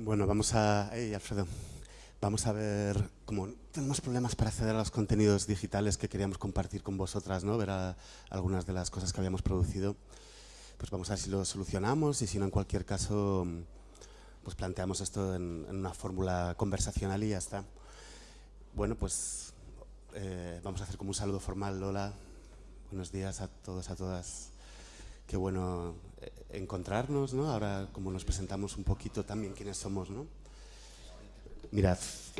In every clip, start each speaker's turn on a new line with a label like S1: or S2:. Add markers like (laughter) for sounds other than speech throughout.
S1: Bueno, vamos a... Hey, Alfredo. Vamos a ver, como tenemos problemas para acceder a los contenidos digitales que queríamos compartir con vosotras, ¿no? ver algunas de las cosas que habíamos producido, pues vamos a ver si lo solucionamos y si no, en cualquier caso, pues planteamos esto en, una fórmula conversacional y ya está. Bueno, pues eh, vamos a hacer como un saludo formal. Lola, buenos días a todos, a todas. Qué bueno eh, encontrarnos, ¿no? Ahora como nos presentamos un poquito también quiénes somos, ¿no? Mirad,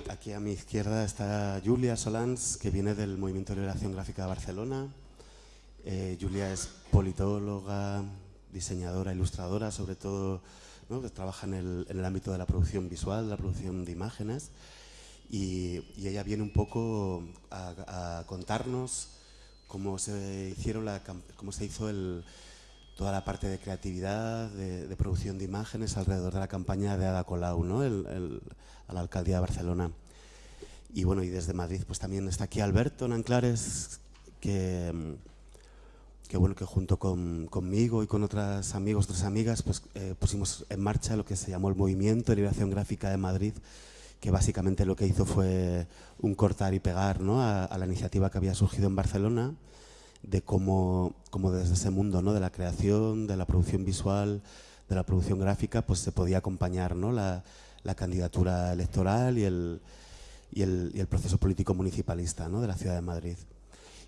S1: aquí a mi izquierda está Julia Solans, que viene del Movimiento de Liberación Gráfica de Barcelona. Eh, Julia es politóloga, diseñadora, ilustradora, sobre todo trabaja en el, ámbito de la producción visual, la producción de imágenes. Y, ella viene un poco a, contarnos cómo se, hicieron la, cómo se hizo el, toda la parte de creatividad, de, producción de imágenes alrededor de la campaña de Ada Colau, ¿no? a la alcaldía de Barcelona. Y bueno, y desde Madrid pues también está aquí Alberto Nanclares, que, que bueno, que junto con, conmigo y con otros amigos, otras amigas, pues eh, pusimos en marcha lo que se llamó el Movimiento de Liberación Gráfica de Madrid, que básicamente lo que hizo fue un cortar y pegar ¿no? a la iniciativa que había surgido en Barcelona, de cómo, desde ese mundo ¿no? de la creación, de la producción visual, de la producción gráfica, pues se podía acompañar ¿no? la, candidatura electoral y el, y el, y el, proceso político municipalista ¿no? de la ciudad de Madrid.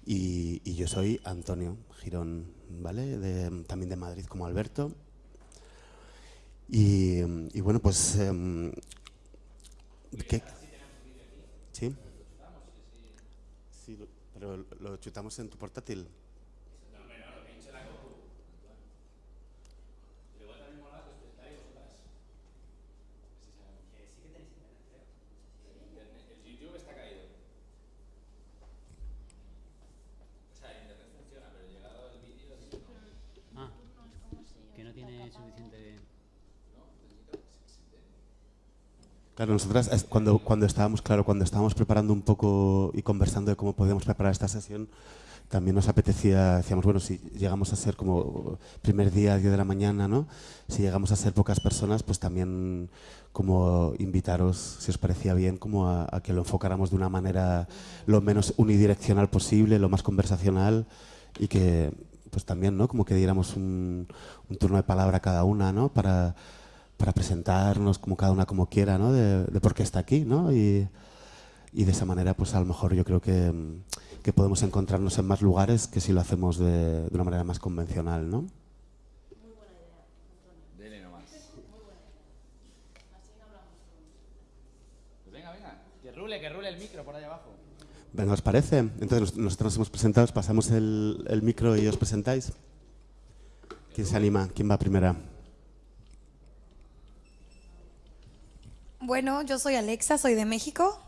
S1: Y, yo soy Antonio Girón, ¿vale? También de Madrid como Alberto. Y, bueno, pues... Eh, ¿qué? ¿Sí? Pero lo chutamos en tu portátil. Claro, nosotras cuando, cuando estábamos, claro, cuando estábamos preparando un poco y conversando de cómo podíamos preparar esta sesión, también nos apetecía, decíamos, bueno, si llegamos a ser como primer día, 10 de la mañana, ¿no? Si llegamos a ser pocas personas, pues también como invitaros, si os parecía bien, como a, que lo enfocáramos de una manera lo menos unidireccional posible, lo más conversacional y que pues también, ¿no? Como que diéramos un, un turno de palabra a cada una, ¿no? Para, para presentarnos como cada una como quiera, ¿no? De, por qué está aquí, ¿no? Y, y, de esa manera, pues a lo mejor yo creo que, que, podemos encontrarnos en más lugares que si lo hacemos de, de una manera más convencional, ¿no?
S2: Pues venga, venga, que rule, el micro por ahí abajo.
S1: Venga, ¿os parece? Entonces nosotros nos hemos presentado, pasamos el, el micro y os presentáis. ¿Quién se anima? ¿Quién va primera?
S3: Bueno, yo soy Alexa, soy de México.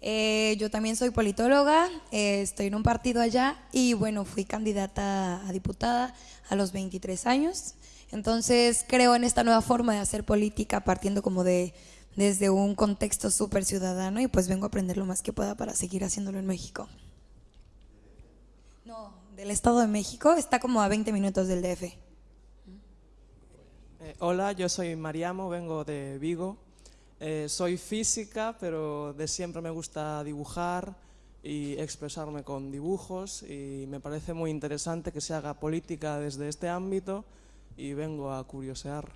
S3: Eh, yo también soy politóloga, eh, estoy en un partido allá y bueno, fui candidata a diputada a los 23 años. Entonces creo en esta nueva forma de hacer política partiendo como de desde un contexto súper ciudadano y pues vengo a aprender lo más que pueda para seguir haciéndolo en México. No, del Estado de México, está como a 20 minutos del DF. Eh,
S4: hola, yo soy Mariamo, vengo de Vigo. Eh, soy física, pero de siempre me gusta dibujar y expresarme con dibujos y me parece muy interesante que se haga política desde este ámbito y vengo a curiosear.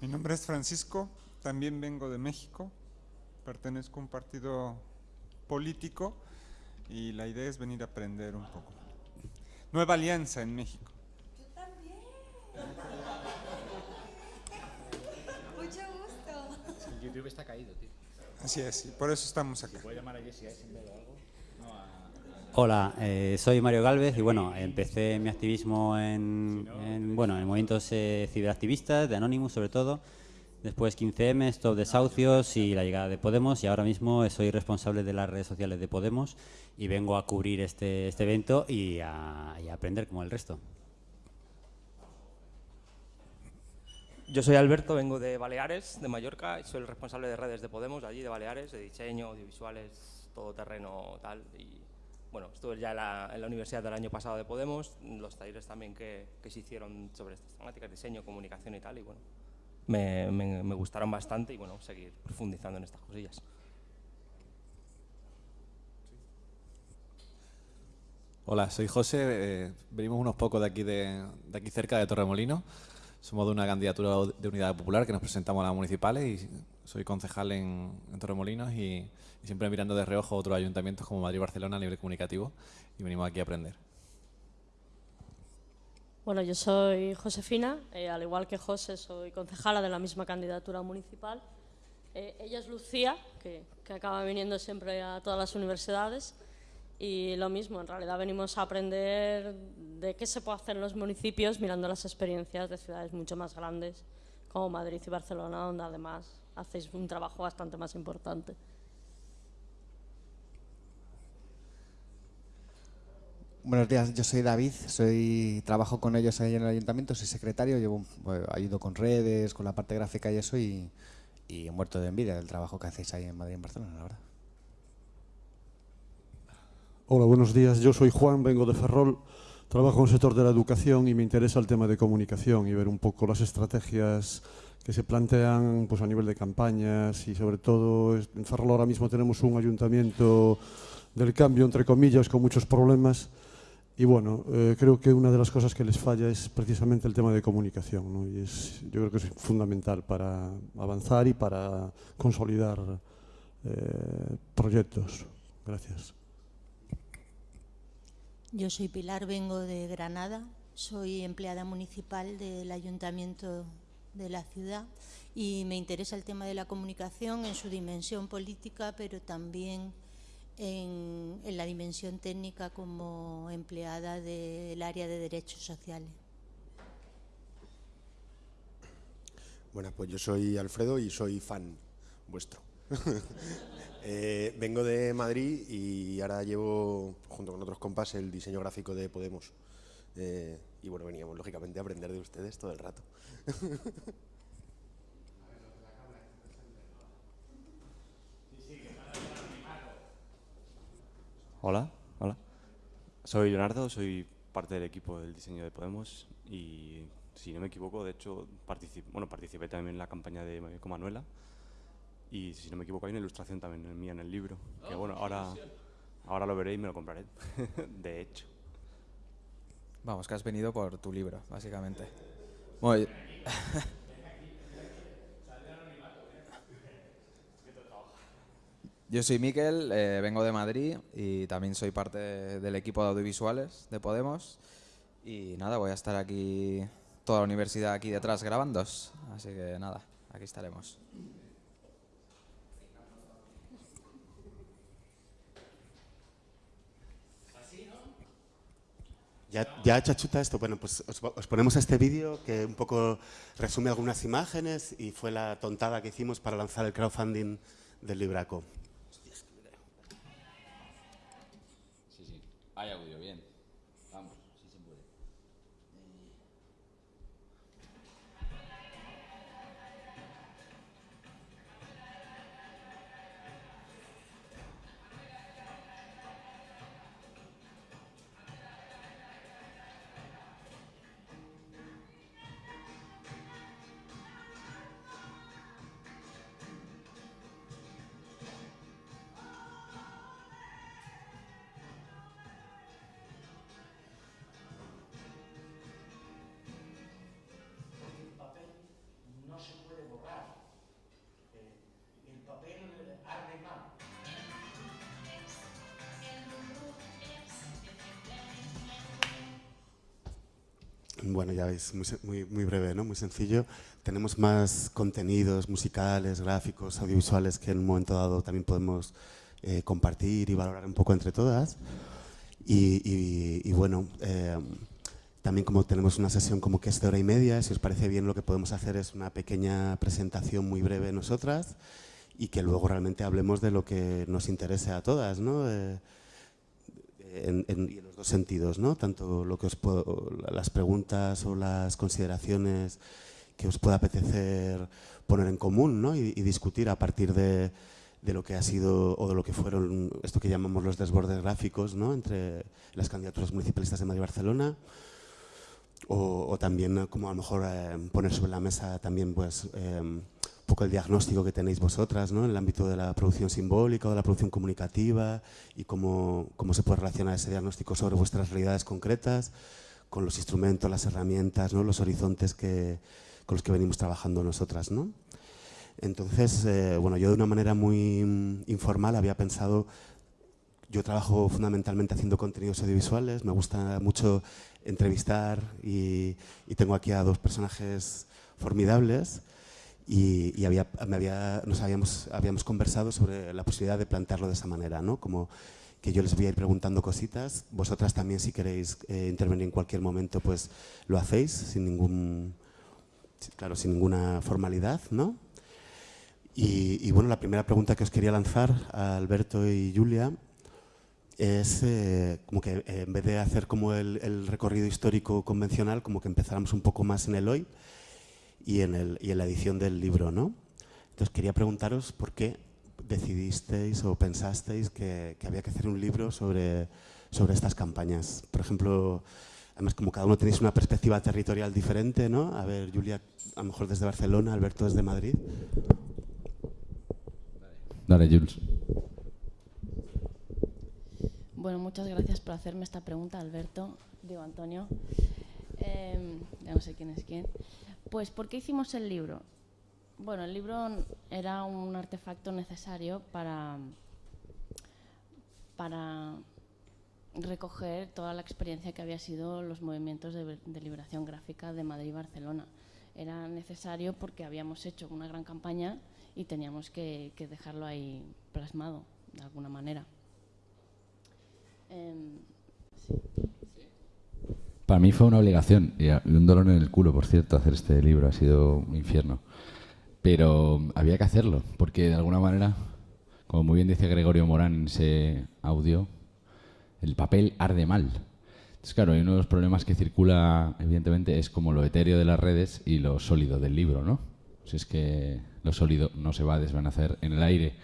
S5: Mi nombre es Francisco, también vengo de México, pertenezco a un partido político y la idea es venir a aprender un poco. Nueva Alianza en México.
S3: Yo también.
S2: YouTube está caído, tío.
S5: Así es, por eso estamos acá.
S2: llamar a Jesse algo?
S6: Hola, eh, soy Mario Galvez y bueno, empecé mi activismo en, bueno, en movimientos eh, ciberactivistas, de Anonymous sobre todo, después 15M, Stop Desahucios y la llegada de Podemos y ahora mismo soy responsable de las redes sociales de Podemos y vengo a cubrir este, este evento y a aprender como el resto.
S7: Yo soy Alberto, vengo de Baleares, de Mallorca, y soy el responsable de redes de Podemos, allí de Baleares, de diseño, audiovisuales, todo terreno, tal. Y bueno, estuve ya en la, en la, universidad del año pasado de Podemos, los talleres también que, que, se hicieron sobre estas temáticas, diseño, comunicación y tal, y bueno, me, me, me gustaron bastante y bueno, seguir profundizando en estas cosillas.
S8: Hola, soy José, eh, venimos unos pocos de aquí, de, de, aquí cerca de Torremolino. Somos de una candidatura de unidad popular que nos presentamos a las municipales y soy concejal en, en Torremolinos y, y, siempre mirando de reojo otros ayuntamientos como Madrid y Barcelona a nivel comunicativo y venimos aquí a aprender.
S9: Bueno, yo soy Josefina, eh, al igual que José soy concejala de la misma candidatura municipal. Eh, ella es Lucía, que, que acaba viniendo siempre a todas las universidades. Y lo mismo, en realidad venimos a aprender de qué se puede hacer en los municipios mirando las experiencias de ciudades mucho más grandes como Madrid y Barcelona, donde además hacéis un trabajo bastante más importante.
S10: Buenos días, yo soy David, soy trabajo con ellos ahí en el ayuntamiento, soy secretario, llevo, bueno, ayudo con redes, con la parte gráfica y eso y, he muerto de envidia del trabajo que hacéis ahí en Madrid y Barcelona, la verdad.
S11: Hola, buenos días. Yo soy Juan, vengo de Ferrol, trabajo en el sector de la educación y me interesa el tema de comunicación y ver un poco las estrategias que se plantean pues, a nivel de campañas y sobre todo en Ferrol ahora mismo tenemos un ayuntamiento del cambio, entre comillas, con muchos problemas y bueno, eh, creo que una de las cosas que les falla es precisamente el tema de comunicación y es, yo creo que es fundamental para avanzar y para consolidar eh, proyectos. Gracias.
S12: Yo soy Pilar, vengo de Granada, soy empleada municipal del ayuntamiento de la ciudad y me interesa el tema de la comunicación en su dimensión política, pero también en, la dimensión técnica como empleada del área de derechos sociales.
S13: Bueno, pues yo soy Alfredo y soy fan vuestro. (laughs) Eh, vengo de Madrid y ahora llevo, junto con otros compas, el diseño gráfico de Podemos. Eh, y bueno, veníamos lógicamente a aprender de ustedes todo el rato. (laughs)
S14: Hola, hola. Soy Leonardo, soy parte del equipo del diseño de Podemos y si no me equivoco, de hecho, bueno, participé también en la campaña de Manuela y si no me equivoco hay una ilustración también mía en el libro, que bueno, ahora, ahora lo veré y me lo compraré, (laughs) de hecho.
S15: Vamos, que has venido por tu libro, básicamente. Bueno, (laughs) yo soy Miquel, eh, vengo de Madrid y también soy parte del equipo de audiovisuales de Podemos. Y nada, voy a estar aquí, toda la universidad aquí detrás grabando. Así que nada, aquí estaremos.
S1: Ya, ya chachuta esto, bueno, pues os, os ponemos este vídeo que un poco resume algunas imágenes y fue la tontada que hicimos para lanzar el crowdfunding del Libraco.
S2: Sí, sí, hay audio,
S1: Bueno, ya veis, muy, muy, muy, breve, ¿no? muy sencillo. Tenemos más contenidos musicales, gráficos, audiovisuales que en un momento dado también podemos eh, compartir y valorar un poco entre todas. Y, y, y bueno, eh, también como tenemos una sesión como que es de hora y media, si os parece bien lo que podemos hacer es una pequeña presentación muy breve nosotras y que luego realmente hablemos de lo que nos interese a todas, ¿no? En, en, en, los dos sentidos, ¿no? Tanto lo que os puedo, las preguntas o las consideraciones que os pueda apetecer poner en común, ¿no? Y, discutir a partir de, de lo que ha sido o de lo que fueron esto que llamamos los desbordes gráficos ¿no? entre las candidaturas municipalistas de Madrid y Barcelona o, también como a lo mejor eh, poner sobre la mesa también pues eh, poco el diagnóstico que tenéis vosotras ¿no? en el ámbito de la producción simbólica o de la producción comunicativa y cómo, cómo se puede relacionar ese diagnóstico sobre vuestras realidades concretas con los instrumentos, las herramientas, ¿no? los horizontes que, con los que venimos trabajando nosotras. ¿no? Entonces, eh, bueno, yo de una manera muy informal había pensado, yo trabajo fundamentalmente haciendo contenidos audiovisuales, me gusta mucho entrevistar y, y tengo aquí a dos personajes formidables y, había, me había, nos habíamos, habíamos conversado sobre la posibilidad de plantearlo de esa manera, ¿no? Como que yo les voy a ir preguntando cositas, vosotras también si queréis eh, intervenir en cualquier momento pues lo hacéis sin ningún, claro, sin ninguna formalidad, ¿no? Y, y, bueno, la primera pregunta que os quería lanzar a Alberto y Julia es eh, como que eh, en vez de hacer como el, el, recorrido histórico convencional, como que empezáramos un poco más en el hoy y en, el, y en la edición del libro, ¿no? Entonces quería preguntaros por qué decidisteis o pensasteis que, que había que hacer un libro sobre, sobre estas campañas. Por ejemplo, además como cada uno tenéis una perspectiva territorial diferente, ¿no? A ver, Julia, a lo mejor desde Barcelona, Alberto desde Madrid.
S16: Dale, Jules.
S17: Bueno, muchas gracias por hacerme esta pregunta, Alberto, digo Antonio. Eh, ya no sé quién es quién. Pues, ¿por qué hicimos el libro? Bueno, el libro era un artefacto necesario para, para recoger toda la experiencia que había sido los movimientos de, liberación gráfica de Madrid y Barcelona. Era necesario porque habíamos hecho una gran campaña y teníamos que, dejarlo ahí plasmado de alguna manera. Eh, sí.
S16: Para mí fue una obligación y un dolor en el culo, por cierto, hacer este libro. Ha sido un infierno. Pero había que hacerlo, porque de alguna manera, como muy bien dice Gregorio Morán en ese audio, el papel arde mal. Entonces, claro, uno de los problemas que circula, evidentemente, es como lo etéreo de las redes y lo sólido del libro, ¿no? Si es que lo sólido no se va a desvanecer en el aire,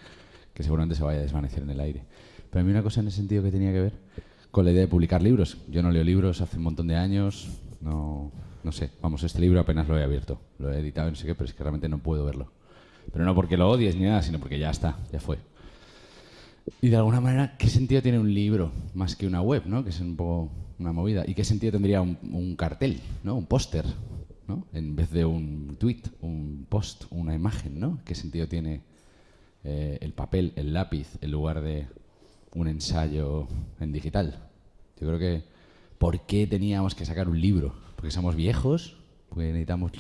S16: que seguramente se vaya a desvanecer en el aire. Pero a mí una cosa en ese sentido que tenía que ver con la idea de publicar libros. Yo no leo libros hace un montón de años, no, no sé, vamos, este libro apenas lo he abierto, lo he editado, no sé qué, pero es que realmente no puedo verlo. Pero no porque lo odies ni nada, sino porque ya está, ya fue. Y de alguna manera, ¿qué sentido tiene un libro más que una web, ¿no? que es un poco una movida? ¿Y qué sentido tendría un, un cartel, ¿no? un póster? ¿no? En vez de un tweet, un post, una imagen, ¿no? ¿Qué sentido tiene eh, el papel, el lápiz, en lugar de un ensayo en digital? Yo creo que, ¿por qué teníamos que sacar un libro? ¿Porque somos viejos? ¿Porque necesitamos...?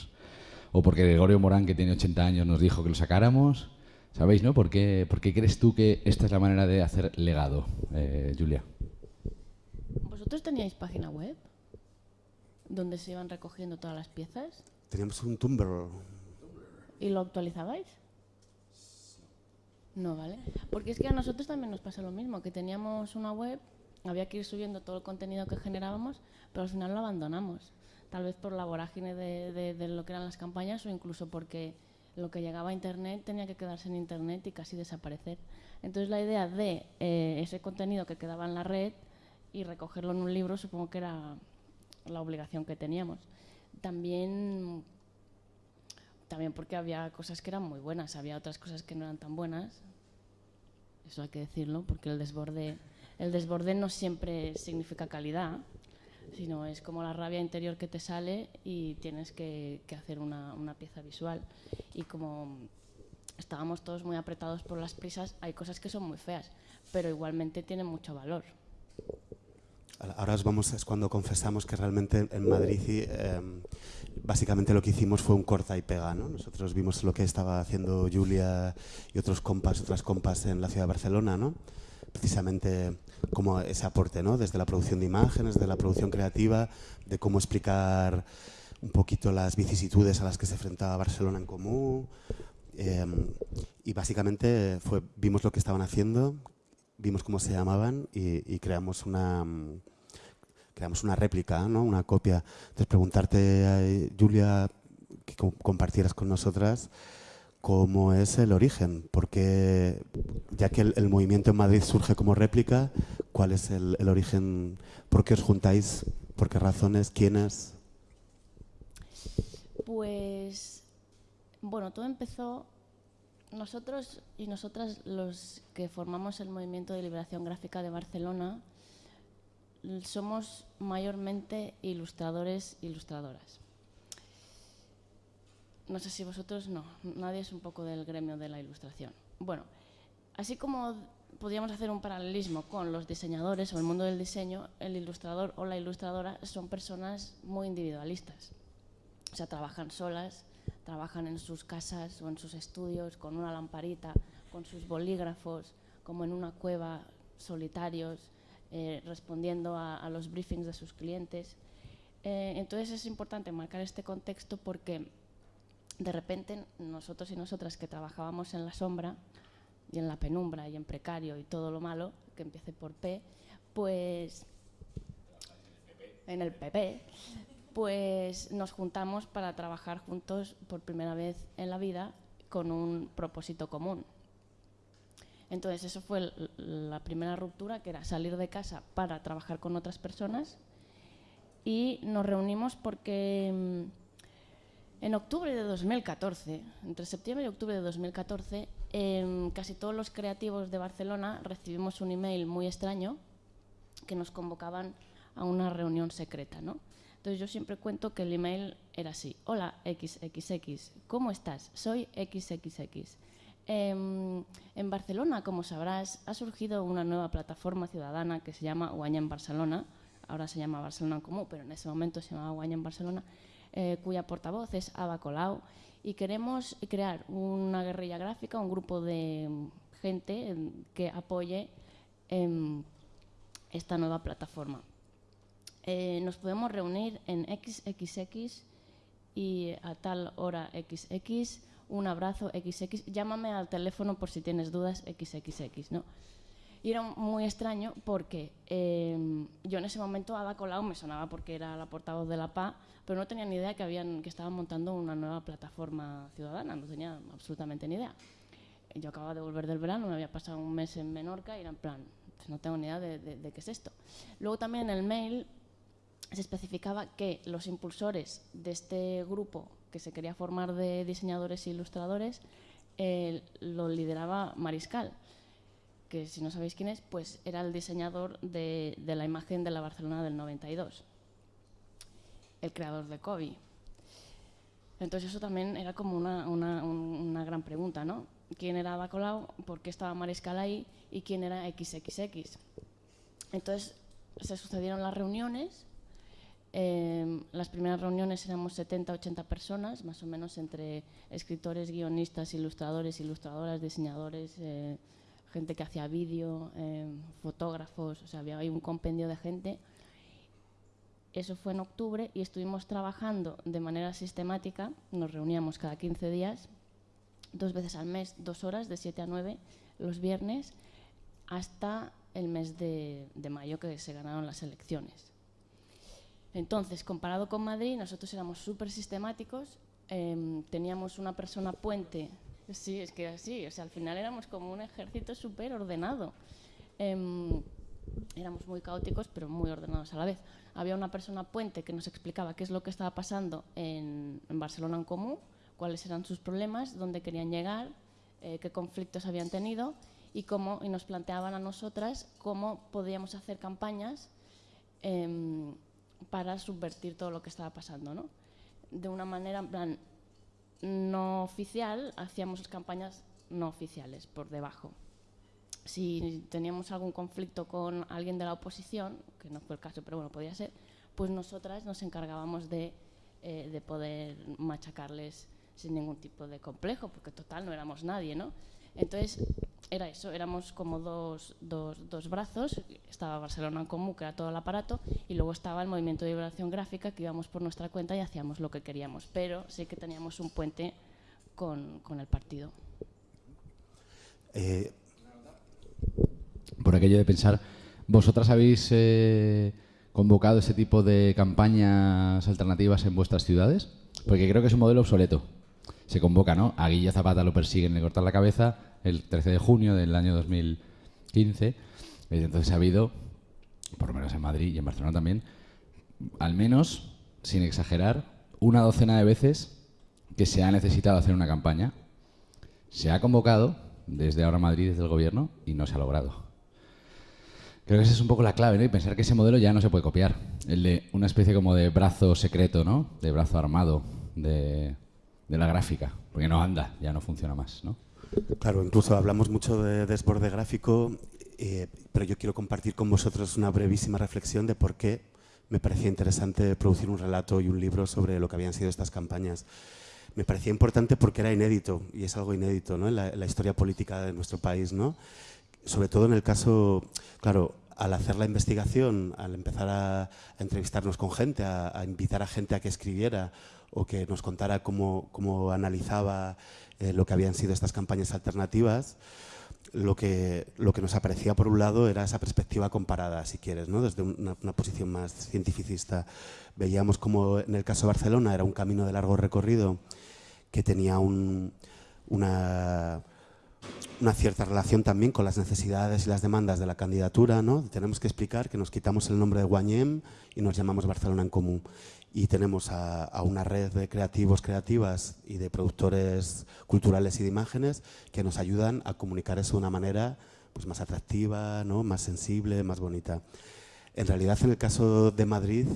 S16: ¿O porque Gregorio Morán, que tiene 80 años, nos dijo que lo sacáramos? ¿Sabéis, no? ¿Por qué, por qué crees tú que esta es la manera de hacer legado, eh, Julia?
S17: ¿Vosotros teníais página web? donde se iban recogiendo todas las piezas.
S1: Teníamos un Tumblr.
S17: ¿Y lo actualizabais? No, ¿vale? Porque es que a nosotros también nos pasa lo mismo, que teníamos una web, había que ir subiendo todo el contenido que generábamos, pero al final lo abandonamos. Tal vez por la vorágine de, de, de lo que eran las campañas o incluso porque lo que llegaba a Internet tenía que quedarse en Internet y casi desaparecer. Entonces la idea de eh, ese contenido que quedaba en la red y recogerlo en un libro supongo que era la obligación que teníamos. También, también porque había cosas que eran muy buenas, había otras cosas que no eran tan buenas. Eso hay que decirlo, porque el desborde, el desborde no siempre significa calidad, sino es como la rabia interior que te sale y tienes que, que hacer una, una pieza visual. Y como estábamos todos muy apretados por las prisas, hay cosas que son muy feas, pero igualmente tienen mucho valor.
S1: Ahora os vamos, es cuando confesamos que realmente en Madrid eh, básicamente lo que hicimos fue un corta y pega. ¿no? Nosotros vimos lo que estaba haciendo Julia y otros compas, otras compas en la ciudad de Barcelona, ¿no? Precisamente como ese aporte, ¿no? desde la producción de imágenes, de la producción creativa, de cómo explicar un poquito las vicisitudes a las que se enfrentaba Barcelona en común. Eh, y básicamente fue, vimos lo que estaban haciendo, vimos cómo se llamaban y, creamos una creamos una réplica, ¿no? una copia. Entonces preguntarte, eh, Julia, que co compartieras con nosotras cómo es el origen, porque ya que el, movimiento en Madrid surge como réplica, ¿cuál es el, origen? ¿Por qué os juntáis? ¿Por qué razones? ¿Quiénes?
S17: Pues, bueno, todo empezó, nosotros y nosotras los que formamos el Movimiento de Liberación Gráfica de Barcelona, somos mayormente ilustradores e ilustradoras. No sé si vosotros no, nadie es un poco del gremio de la ilustración. Bueno, así como podríamos hacer un paralelismo con los diseñadores o el mundo del diseño, el ilustrador o la ilustradora son personas muy individualistas. O sea, trabajan solas, trabajan en sus casas o en sus estudios con una lamparita, con sus bolígrafos, como en una cueva, solitarios, eh, respondiendo a, los briefings de sus clientes. Eh, entonces es importante marcar este contexto porque de repente nosotros y nosotras que trabajábamos en la sombra y en la penumbra y en precario y todo lo malo, que empiece por P, pues en el PP, pues nos juntamos para trabajar juntos por primera vez en la vida con un propósito común. Entonces eso fue la primera ruptura, que era salir de casa para trabajar con otras personas y nos reunimos porque mm, en octubre de 2014, entre septiembre y octubre de 2014, em, casi todos los creativos de Barcelona recibimos un email muy extraño que nos convocaban a una reunión secreta, ¿no? Entonces yo siempre cuento que el email era así. Hola XXX, ¿cómo estás? Soy XXX. Em, en Barcelona, como sabrás, ha surgido una nueva plataforma ciudadana que se llama Guanya en Barcelona. Ahora se llama Barcelona en Comú, pero en ese momento se llamaba Guanya en Barcelona, eh, cuya portavoz es Ava Colau. Y queremos crear una guerrilla gráfica, un grupo de gente em, que apoye em, esta nueva plataforma. Eh, nos podemos reunir en XXX y a tal hora XX, un abrazo XX, llámame al teléfono por si tienes dudas XXX, ¿no? Y era muy extraño porque eh, yo en ese momento Ada Colau me sonaba porque era la portavoz de la PA, pero no tenía ni idea que, habían, que estaban montando una nueva plataforma ciudadana, no tenía absolutamente ni idea. Yo acababa de volver del verano, me había pasado un mes en Menorca y era en plan, pues no tengo ni idea de, de- de qué es esto. Luego también en el mail se especificaba que los impulsores de este grupo que se quería formar de diseñadores e ilustradores eh, lo lideraba Mariscal, que si no sabéis quién es, pues era el diseñador de, de la imagen de la Barcelona del 92, el creador de Kobe. Entonces eso también era como una, una- un- una gran pregunta, ¿no? ¿Quién era Ada Colau? ¿Por qué estaba Mariscal ahí? ¿Y quién era XXX? Entonces se sucedieron las reuniones. eh, las primeras reuniones éramos 70, 80 personas, más o menos entre escritores, guionistas, ilustradores, ilustradoras, diseñadores, eh, gente que hacía vídeo, eh, fotógrafos, o sea, había ahí un compendio de gente. Eso fue en octubre y estuvimos trabajando de manera sistemática, nos reuníamos cada 15 días, dos veces al mes, dos horas, de 7 a 9, los viernes, hasta el mes de, de mayo que se ganaron las elecciones. Entonces, comparado con Madrid, nosotros éramos súper sistemáticos, em, teníamos una persona puente, sí, es que así, o sea, al final éramos como un ejército súper ordenado. Em, éramos muy caóticos, pero muy ordenados a la vez. Había una persona puente que nos explicaba qué es lo que estaba pasando en, en Barcelona en común, cuáles eran sus problemas, dónde querían llegar, eh, qué conflictos habían tenido y cómo y nos planteaban a nosotras cómo podíamos hacer campañas em, para subvertir todo lo que estaba pasando, ¿no? De una manera, en plan, no oficial, hacíamos campañas no oficiales por debajo. Si teníamos algún conflicto con alguien de la oposición, que no fue el caso, pero bueno, podía ser, pues nosotras nos encargábamos de, eh, de poder machacarles sin ningún tipo de complejo, porque total no éramos nadie, ¿no? Entonces, era eso, éramos como dos, dos, dos brazos, estaba Barcelona en Común, que era todo el aparato, y luego estaba el Movimiento de Liberación Gráfica, que íbamos por nuestra cuenta y hacíamos lo que queríamos, pero sí que teníamos un puente con, con el partido.
S1: Eh,
S16: Por aquello de pensar, ¿vosotras habéis eh, convocado ese tipo de campañas alternativas en vuestras ciudades? Porque creo que es un modelo obsoleto. se convoca, ¿no? A Guilla Zapata lo persiguen, le cortan la cabeza el 13 de junio del año 2015. Desde entonces ha habido, por lo menos en Madrid y en Barcelona también, al menos, sin exagerar, una docena de veces que se ha necesitado hacer una campaña. Se ha convocado desde ahora Madrid, desde el gobierno, y no se ha logrado. Creo que esa es un poco la clave, ¿no? Y pensar que ese modelo ya no se puede copiar. El de una especie como de brazo secreto, ¿no? De brazo armado de, de la gráfica. Porque no anda, ya no funciona más, ¿no?
S1: Claro, incluso hablamos mucho de desborde gráfico, eh, pero yo quiero compartir con vosotros una brevísima reflexión de por qué me parecía interesante producir un relato y un libro sobre lo que habían sido estas campañas. Me parecía importante porque era inédito, y es algo inédito ¿no? en, la, en la historia política de nuestro país. ¿no? sobre todo en el caso, claro, al hacer la investigación, al empezar a, entrevistarnos con gente, a, a, invitar a gente a que escribiera o que nos contara cómo, cómo analizaba eh, lo que habían sido estas campañas alternativas, lo que, lo que nos aparecía por un lado era esa perspectiva comparada, si quieres, ¿no? desde una, una posición más cientificista. Veíamos como en el caso de Barcelona era un camino de largo recorrido que tenía un, una una cierta relación también con las necesidades y las demandas de la candidatura. ¿no? Tenemos que explicar que nos quitamos el nombre de Guanyem y nos llamamos Barcelona en Común. Y tenemos a, a, una red de creativos, creativas y de productores culturales y de imágenes que nos ayudan a comunicar eso de una manera pues, más atractiva, ¿no? más sensible, más bonita. En realidad, en el caso de Madrid,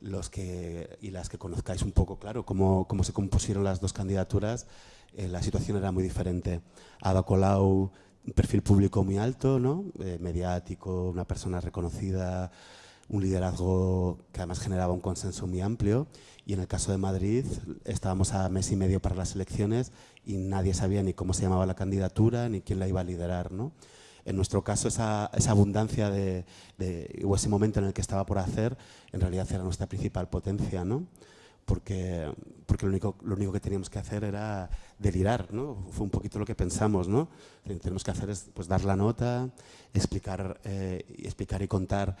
S1: los que, y las que conozcáis un poco, claro, cómo, cómo se compusieron las dos candidaturas, eh, la situación era muy diferente. Ada Colau, perfil público muy alto, ¿no? Eh, mediático, una persona reconocida, un liderazgo que además generaba un consenso muy amplio. Y en el caso de Madrid, estábamos a mes y medio para las elecciones y nadie sabía ni cómo se llamaba la candidatura ni quién la iba a liderar. ¿no? En nuestro caso, esa, abundancia de, o ese momento en el que estaba por hacer, en realidad era nuestra principal potencia. ¿no? porque, lo, único, que teníamos que hacer era delirar, ¿no? Fue un poquito lo que pensamos, ¿no? Lo que tenemos que hacer es pues, dar la nota, explicar, eh, explicar y contar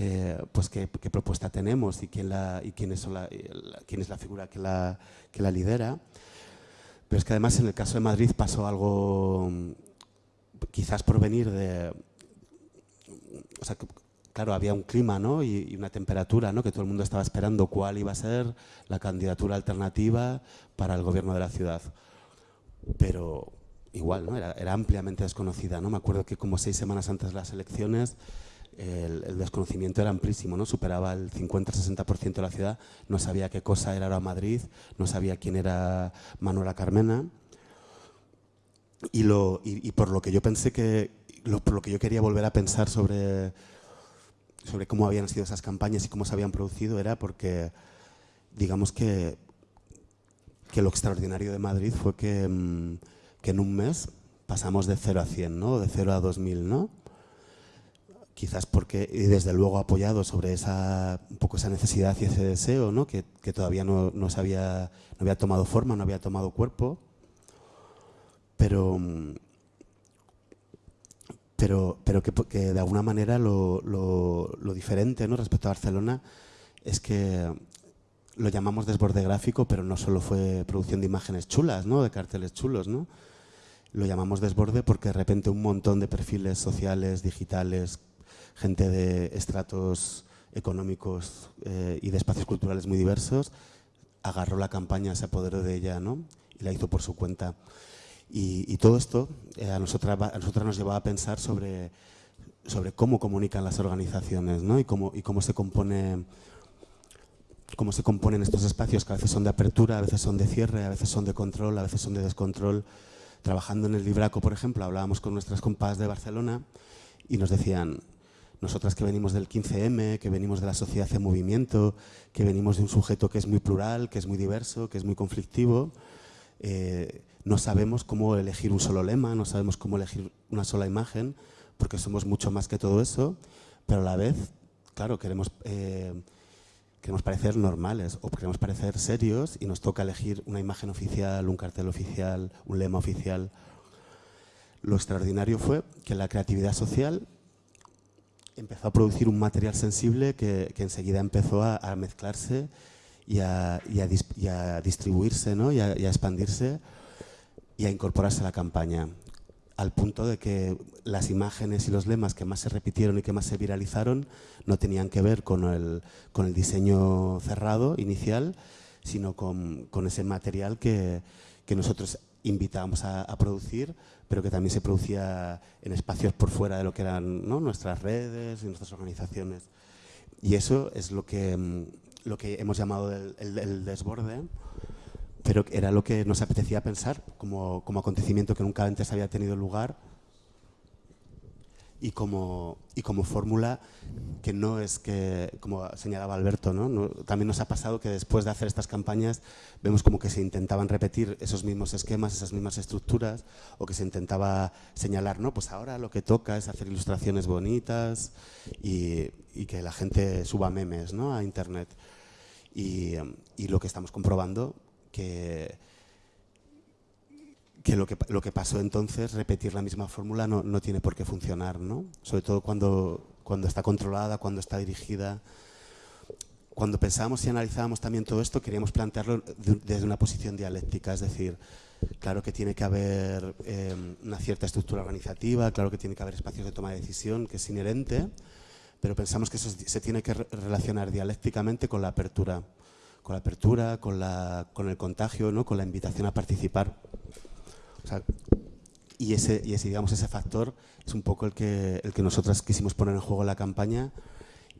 S1: eh, pues qué, propuesta tenemos y quién, y quién, es la, la, quién es la figura que la, que la lidera. Pero es que además en el caso de Madrid pasó algo, quizás por venir de... O sea, claro, había un clima ¿no? y, y, una temperatura ¿no? que todo el mundo estaba esperando cuál iba a ser la candidatura alternativa para el gobierno de la ciudad. Pero igual, ¿no? era, era ampliamente desconocida. ¿no? Me acuerdo que como seis semanas antes de las elecciones el, el desconocimiento era amplísimo, ¿no? superaba el 50-60% de la ciudad, no sabía qué cosa era ahora Madrid, no sabía quién era Manuela Carmena. Y, lo, y, y por lo que yo pensé que, lo, por lo que yo quería volver a pensar sobre sobre cómo habían sido esas campañas y cómo se habían producido era porque, digamos que, que lo extraordinario de Madrid fue que, mm, que en un mes pasamos de 0 a 100, ¿no? de 0 a 2000, ¿no? Quizás porque, y desde luego apoyado sobre esa, un poco esa necesidad y ese deseo, ¿no? que, que todavía no, no, se había, no había tomado forma, no había tomado cuerpo, pero, pero, pero que, que, de alguna manera lo, lo, lo, diferente ¿no? respecto a Barcelona es que lo llamamos desborde gráfico, pero no solo fue producción de imágenes chulas, ¿no? de carteles chulos. ¿no? Lo llamamos desborde porque de repente un montón de perfiles sociales, digitales, gente de estratos económicos eh, y de espacios culturales muy diversos, agarró la campaña, se apoderó de ella ¿no? y la hizo por su cuenta. Y, y todo esto eh, a, nosotras, a nosotras nos llevaba a pensar sobre, sobre cómo comunican las organizaciones ¿no? y, cómo, y cómo se compone cómo se componen estos espacios que a veces son de apertura, a veces son de cierre, a veces son de control, a veces son de descontrol. Trabajando en el Libraco, por ejemplo, hablábamos con nuestras compas de Barcelona y nos decían, nosotras que venimos del 15M, que venimos de la sociedad en movimiento, que venimos de un sujeto que es muy plural, que es muy diverso, que es muy conflictivo, eh, no sabemos cómo elegir un solo lema, no sabemos cómo elegir una sola imagen, porque somos mucho más que todo eso, pero a la vez, claro, queremos, eh, queremos parecer normales o queremos parecer serios y nos toca elegir una imagen oficial, un cartel oficial, un lema oficial. Lo extraordinario fue que la creatividad social empezó a producir un material sensible que, que enseguida empezó a, mezclarse y a, y a dis- y a distribuirse ¿no? y, a, y a expandirse y a incorporarse a la campaña al punto de que las imágenes y los lemas que más se repitieron y que más se viralizaron no tenían que ver con el, con el diseño cerrado inicial, sino con, con ese material que, que nosotros invitábamos a, a producir, pero que también se producía en espacios por fuera de lo que eran ¿no? nuestras redes y nuestras organizaciones. Y eso es lo que, mm, lo que hemos llamado el, el- el desborde, pero era lo que nos apetecía pensar como, como acontecimiento que nunca antes había tenido lugar y como, y como fórmula que no es que, como señalaba Alberto, ¿no? No- también nos ha pasado que después de hacer estas campañas vemos como que se intentaban repetir esos mismos esquemas, esas mismas estructuras, o que se intentaba señalar, no, pues ahora lo que toca es hacer ilustraciones bonitas y, y que la gente suba memes ¿no? a Internet. Y, y lo que estamos comprobando que, que lo que, lo que pasó entonces, repetir la misma fórmula no, no tiene por qué funcionar, ¿no? Sobre todo cuando, cuando está controlada, cuando está dirigida. Cuando pensábamos y analizábamos también todo esto, queríamos plantearlo de- desde una posición dialéctica, es decir, claro que tiene que haber eh, una cierta estructura organizativa, claro que tiene que haber espacios de toma de decisión, que es inherente, pero pensamos que eso se tiene que re- relacionar dialécticamente con la apertura, con la apertura, con, la, con el contagio, ¿no? con la invitación a participar. O sea, y ese, y ese, digamos, ese factor es un poco el que, el que nosotras quisimos poner en juego en la campaña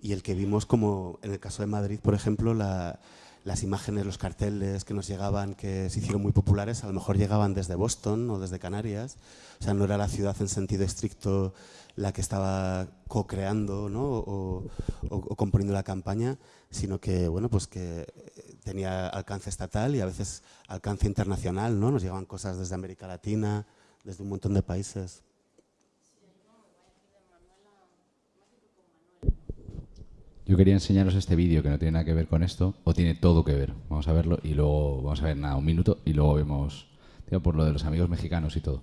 S1: y el que vimos como, en el caso de Madrid, por ejemplo, la- las imágenes, los carteles que nos llegaban, que se hicieron muy populares, a lo mejor llegaban desde Boston o desde Canarias. O sea, no era la ciudad en sentido estricto la que estaba co-creando ¿no? o, o- o componiendo la campaña, sino que, bueno, pues que tenía alcance estatal y a veces alcance internacional, ¿no? Nos llegaban cosas desde América Latina, desde un montón de países.
S16: Yo quería enseñaros este vídeo que no tiene nada que ver con esto, o tiene todo que ver. Vamos a verlo y luego vamos a ver nada, un minuto y luego vemos, digo, por lo de los amigos mexicanos y todo.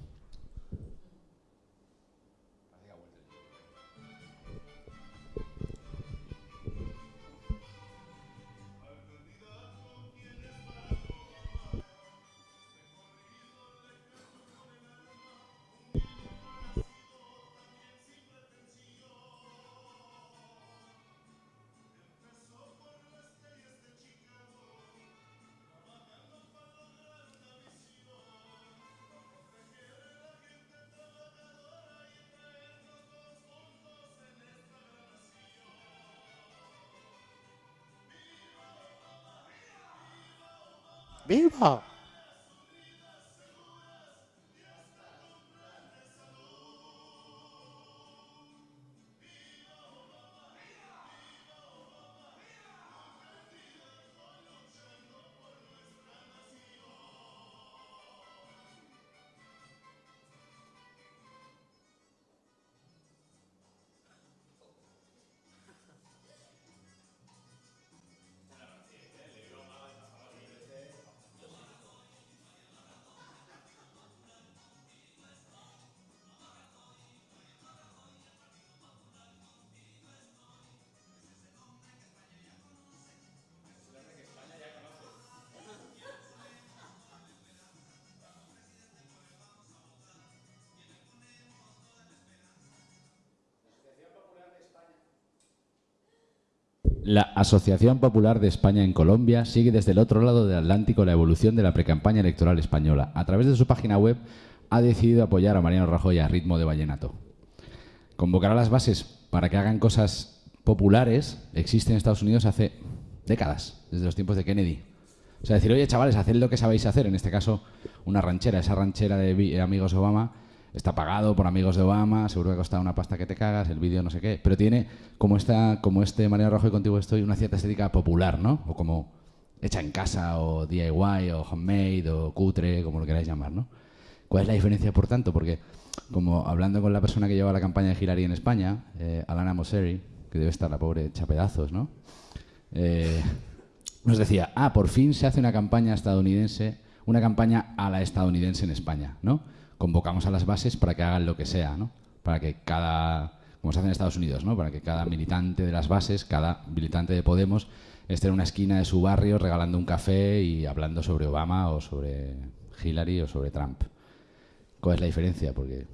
S1: 没跑 La Asociación Popular de España en Colombia sigue desde el otro lado del Atlántico la evolución de la precampaña electoral española. A través de su página web ha decidido apoyar a Mariano Rajoy a ritmo de vallenato. Convocar a las bases para que hagan cosas populares existe en Estados Unidos hace décadas, desde los tiempos de Kennedy. O sea, decir, oye, chavales, haced lo que sabéis hacer. En este caso, una ranchera. Esa ranchera de vi- Amigos Obama está pagado por Amigos de Obama, seguro que ha costado una pasta que te cagas, el vídeo no sé qué. Pero tiene, como, esta, como este Mariano Rajoy contigo estoy, una cierta estética popular, ¿no? O como hecha en casa, o DIY, o homemade, o cutre, como lo queráis llamar, ¿no? ¿Cuál es la diferencia, por tanto? Porque, como hablando con la persona que lleva la campaña de Hillary en España, eh, Alana Mosseri, que debe estar la pobre hecha pedazos, ¿no? Eh, nos decía, ah, por fin se hace una campaña estadounidense, una campaña a la estadounidense en España, ¿no? Convocamos a las bases para que hagan lo que sea, ¿no? Para que cada, como se hace en Estados Unidos, ¿no? Para que cada militante de las bases, cada militante de Podemos
S16: esté en una esquina de su barrio regalando un café y hablando sobre Obama o sobre Hillary o sobre Trump. ¿Cuál es la diferencia? Porque,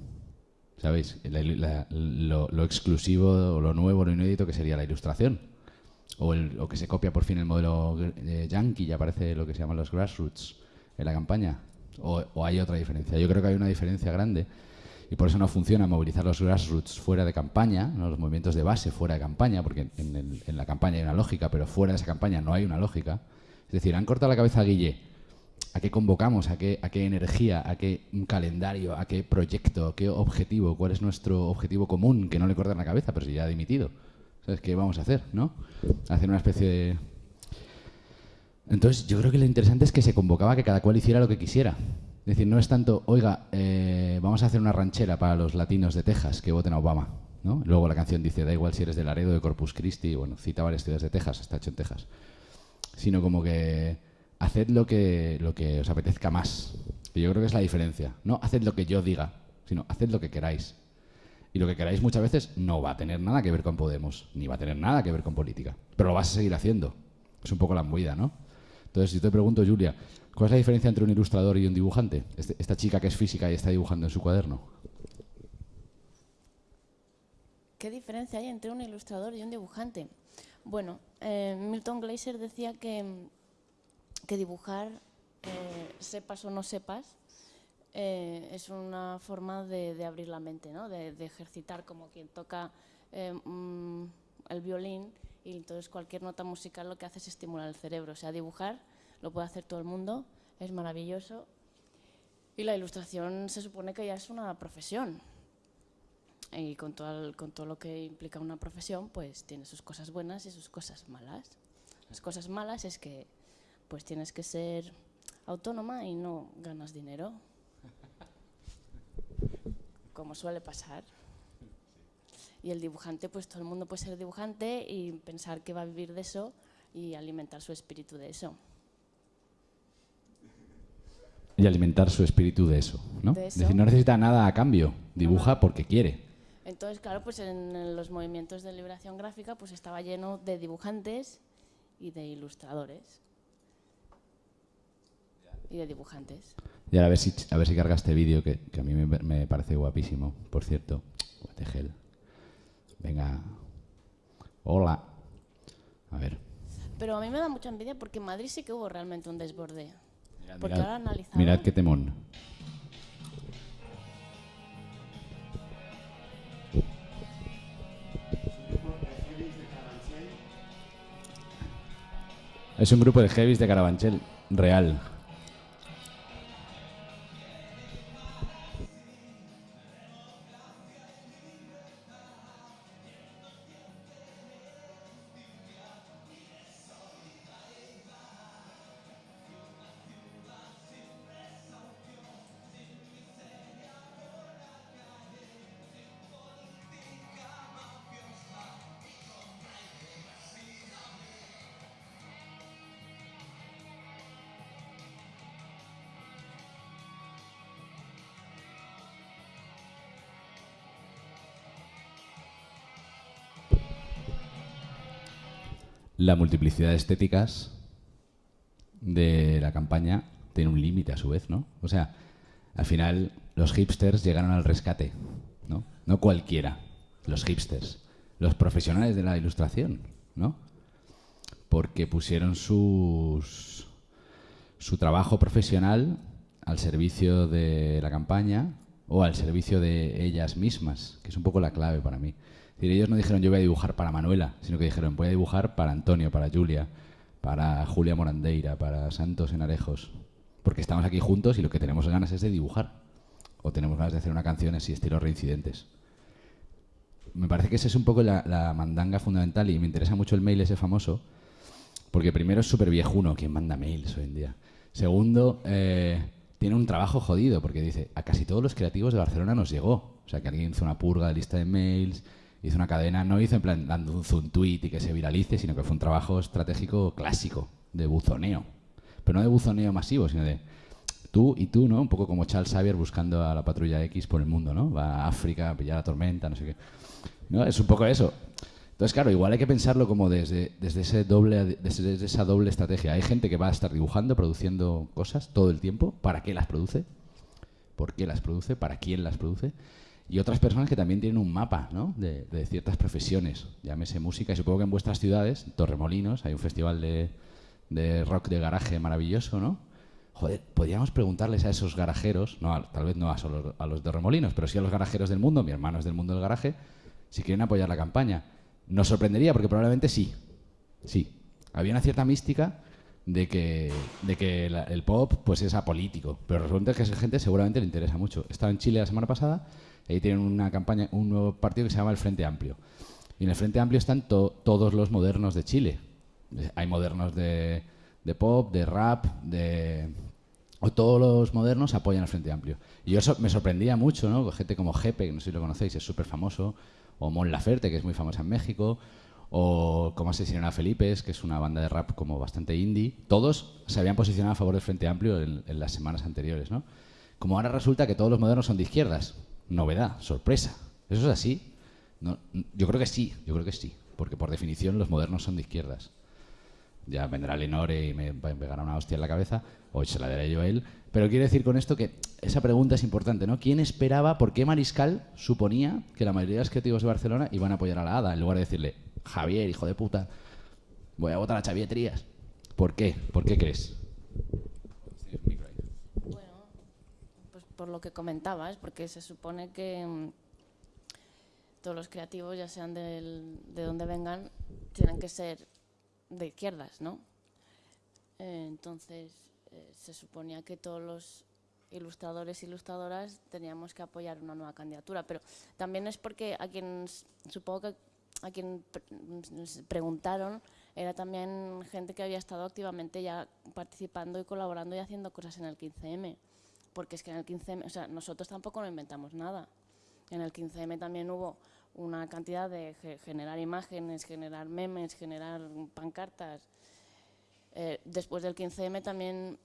S16: ¿sabéis? Lo, exclusivo o lo nuevo, lo inédito que sería la ilustración. O, el, o que se copia por fin el modelo eh, yankee, ya aparece lo que se llaman los grassroots en la campaña. O, hay otra diferencia. Yo creo que hay una diferencia grande y por eso no funciona movilizar los grassroots fuera de campaña, los movimientos de base fuera de campaña, porque en, la campaña hay una lógica, pero fuera de esa campaña no hay una lógica. Es decir, han cortado la cabeza a Guille. ¿A qué convocamos? ¿A qué, ¿A qué energía? ¿A qué calendario? ¿A qué proyecto? ¿A qué objetivo? ¿Cuál es nuestro objetivo común? Que no le cortan la cabeza, pero si ya ha dimitido. ¿Sabes qué vamos a hacer? Hacer una especie de... Entonces, yo creo que lo interesante es que se convocaba que cada cual hiciera lo que quisiera. Es decir, no es tanto, oiga, eh, vamos a hacer una ranchera para los latinos de Texas que voten a Obama. ¿no? Luego la canción dice, da igual si eres de Laredo, de Corpus Christi, bueno, cita varias ciudades de Texas, está hecho en Texas. Sino como que haced lo que, lo que os apetezca más. Y yo creo que es la diferencia. No haced lo que yo diga, sino haced lo que queráis. Y lo que queráis muchas veces no va a tener nada que ver con Podemos, ni va a tener nada que ver con política. Pero lo vas a seguir haciendo. Es un poco la movida, ¿no? Entonces, yo te pregunto, Julia, ¿cuál es la diferencia entre un ilustrador y un dibujante? Este- esta chica que es física y está dibujando en su cuaderno.
S17: ¿Qué diferencia hay entre un ilustrador y un dibujante? Bueno, eh, Milton Glaser decía que, que dibujar, eh, sepas o no sepas, eh, es una forma de, abrir la mente, ¿no? de, ejercitar como quien toca mm, el violín y entonces cualquier nota musical lo que hace es estimular el cerebro. O sea, dibujar lo puede hacer todo el mundo, es maravilloso. Y la ilustración se supone que ya es una profesión. Y con todo, con todo lo que implica una profesión, pues tiene sus cosas buenas y sus cosas malas. Las cosas malas es que pues tienes que ser autónoma y no ganas dinero. Como suele pasar. Y el dibujante, pues todo el mundo puede ser dibujante y pensar que va a vivir de eso y alimentar su espíritu de eso.
S16: Y alimentar su espíritu de eso, ¿no?
S17: De
S16: Es decir, no necesita nada a cambio. Dibuja porque quiere.
S17: Entonces, claro, pues en, en los movimientos de liberación gráfica pues estaba lleno de dibujantes y de ilustradores. Y de dibujantes.
S16: Y ahora a ver si, a ver si carga este vídeo que, que a mí me, me parece guapísimo, por cierto. What the hell. Venga. Hola. A ver.
S17: Pero a mí me da mucha envidia porque en Madrid sí que hubo realmente un desborde. porque
S16: mirad,
S17: ahora analizaba...
S16: mirad qué temón. Es un grupo de heavies de Carabanchel, real. La multiplicidad de estéticas de la campaña tiene un límite a su vez, ¿no? O sea, al final los hipsters llegaron al rescate, ¿no? No cualquiera, los hipsters, los profesionales de la ilustración, ¿no? Porque pusieron sus, su trabajo profesional al servicio de la campaña o al servicio de ellas mismas, que es un poco la clave para mí. Es decir, ellos no dijeron yo voy a dibujar para Manuela, sino que dijeron voy a dibujar para Antonio, para Julia, para Julia Morandeira, para Santos en Arejos. Porque estamos aquí juntos y lo que tenemos ganas es de dibujar. O tenemos ganas de hacer una canción así, estilo reincidentes. Me parece que esa es un poco la, mandanga fundamental y me interesa mucho el mail ese famoso. Porque primero es súper viejuno quien manda mails hoy en día. Segundo, eh, tiene un trabajo jodido porque dice, a casi todos los creativos de Barcelona nos llegó. O sea, que alguien hizo una purga de lista de mails, hizo una cadena, no hizo en plan dando un, un tweet y que se viralice, sino que fue un trabajo estratégico clásico de buzoneo. Pero no de buzoneo masivo, sino de tú y tú, ¿no? Un poco como Charles Xavier buscando a la patrulla X por el mundo, ¿no? Va a África a pillar la tormenta, no sé qué. ¿No? Es un poco eso. Entonces, claro, igual hay que pensarlo como desde, desde, ese doble, esa doble estrategia. Hay gente que va a estar dibujando, produciendo cosas todo el tiempo. ¿Para qué las produce? ¿Por qué las produce? ¿Para quién las produce? Y otras personas que también tienen un mapa ¿no? de, ciertas profesiones, llámese música. Y supongo que en vuestras ciudades, Torremolinos, hay un festival de, rock de garaje maravilloso, ¿no? Joder, podríamos preguntarles a esos garajeros, no, tal vez no a, los de pero sí a los garajeros del mundo, mi hermano es del mundo del garaje, si quieren apoyar la campaña. Nos sorprendería porque probablemente sí. Sí. Había una cierta mística de que, de que el pop pues es apolítico, pero resulta que a esa gente seguramente le interesa mucho. Estaba en Chile la semana pasada, ahí tienen una campaña, un nuevo partido que se llama el Frente Amplio. Y en el Frente Amplio están to, todos los modernos de Chile. Hay modernos de, de pop, de rap, de, o todos los modernos apoyan al Frente Amplio. Y eso me sorprendía mucho, ¿no? Gente como Jepe, que no sé si lo conocéis, es súper famoso, o Mon Laferte, que es muy famosa en México, o como asesinaron a Felipe, que es una banda de rap como bastante indie. Todos se habían posicionado a favor del Frente Amplio en, en las semanas anteriores, ¿no? Como ahora resulta que todos los modernos son de izquierdas. Novedad, sorpresa. ¿Eso es así? No, yo creo que sí, yo creo que sí, porque por definición los modernos son de izquierdas. Ya vendrá Lenore y me pegará una hostia en la cabeza, o se la daré yo a él. Pero quiero decir con esto que esa pregunta es importante, ¿no? ¿Quién esperaba, por qué Mariscal suponía que la mayoría de los creativos de Barcelona iban a apoyar a la ADA en lugar de decirle, Javier, hijo de puta, voy a votar a Xavier Trías? ¿Por qué? ¿Por qué crees?
S17: Bueno, pues por lo que comentabas, porque se supone que mm, todos los creativos, ya sean del, de donde vengan, tienen que ser de izquierdas, ¿no? Eh, entonces, eh, se suponía que todos los ilustradores e ilustradoras teníamos que apoyar una nueva candidatura, pero también es porque a quien, supongo que a quien preguntaron era también gente que había estado activamente ya participando y colaborando y haciendo cosas en el 15M, porque es que en el 15M, o sea, nosotros tampoco no inventamos nada. En el 15M también hubo una cantidad de generar imágenes, generar memes, generar pancartas. Eh, después del 15M también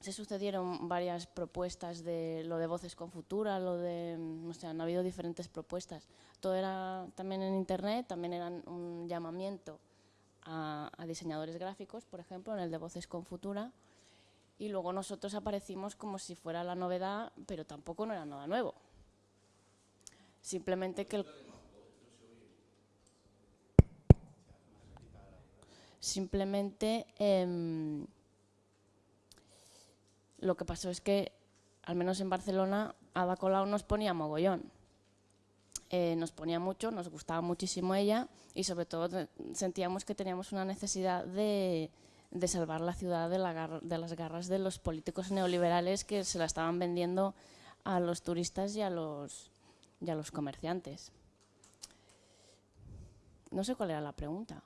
S17: se sucedieron varias propuestas de lo de Voces con Futura, lo de, o sea, han habido diferentes propuestas. Todo era también en internet, también eran un llamamiento a, a diseñadores gráficos, por ejemplo, en el de Voces con Futura, y luego nosotros aparecimos como si fuera la novedad, pero tampoco no era nada nuevo. Simplemente que el, simplemente eh, lo que pasó es que, al menos en Barcelona, Ada Colau nos ponía mogollón. Eh, nos ponía mucho, nos gustaba muchísimo ella y sobre todo sentíamos que teníamos una necesidad de, salvar la ciudad de, de, las garras de los políticos neoliberales que se la estaban vendiendo a los turistas y a los, y a los comerciantes. No sé cuál era la pregunta.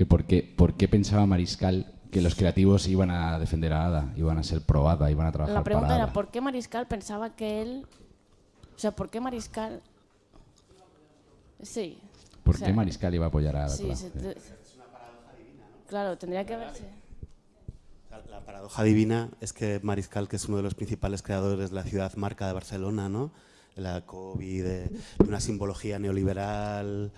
S16: Que por, qué, ¿Por qué pensaba Mariscal que los creativos iban a defender a Ada, iban a ser pro Ada, iban a trabajar
S17: La pregunta
S16: para
S17: era ¿por qué Mariscal pensaba que él... O sea, ¿por qué Mariscal... Sí.
S16: ¿Por
S17: o sea,
S16: qué Mariscal iba a apoyar a Ada?
S17: Sí,
S16: Colau?
S17: se- te- Claro, tendría que verse.
S1: La paradoja divina es que Mariscal, que es uno de los principales creadores de la ciudad marca de Barcelona, ¿no? la COVID, de, de una simbología neoliberal,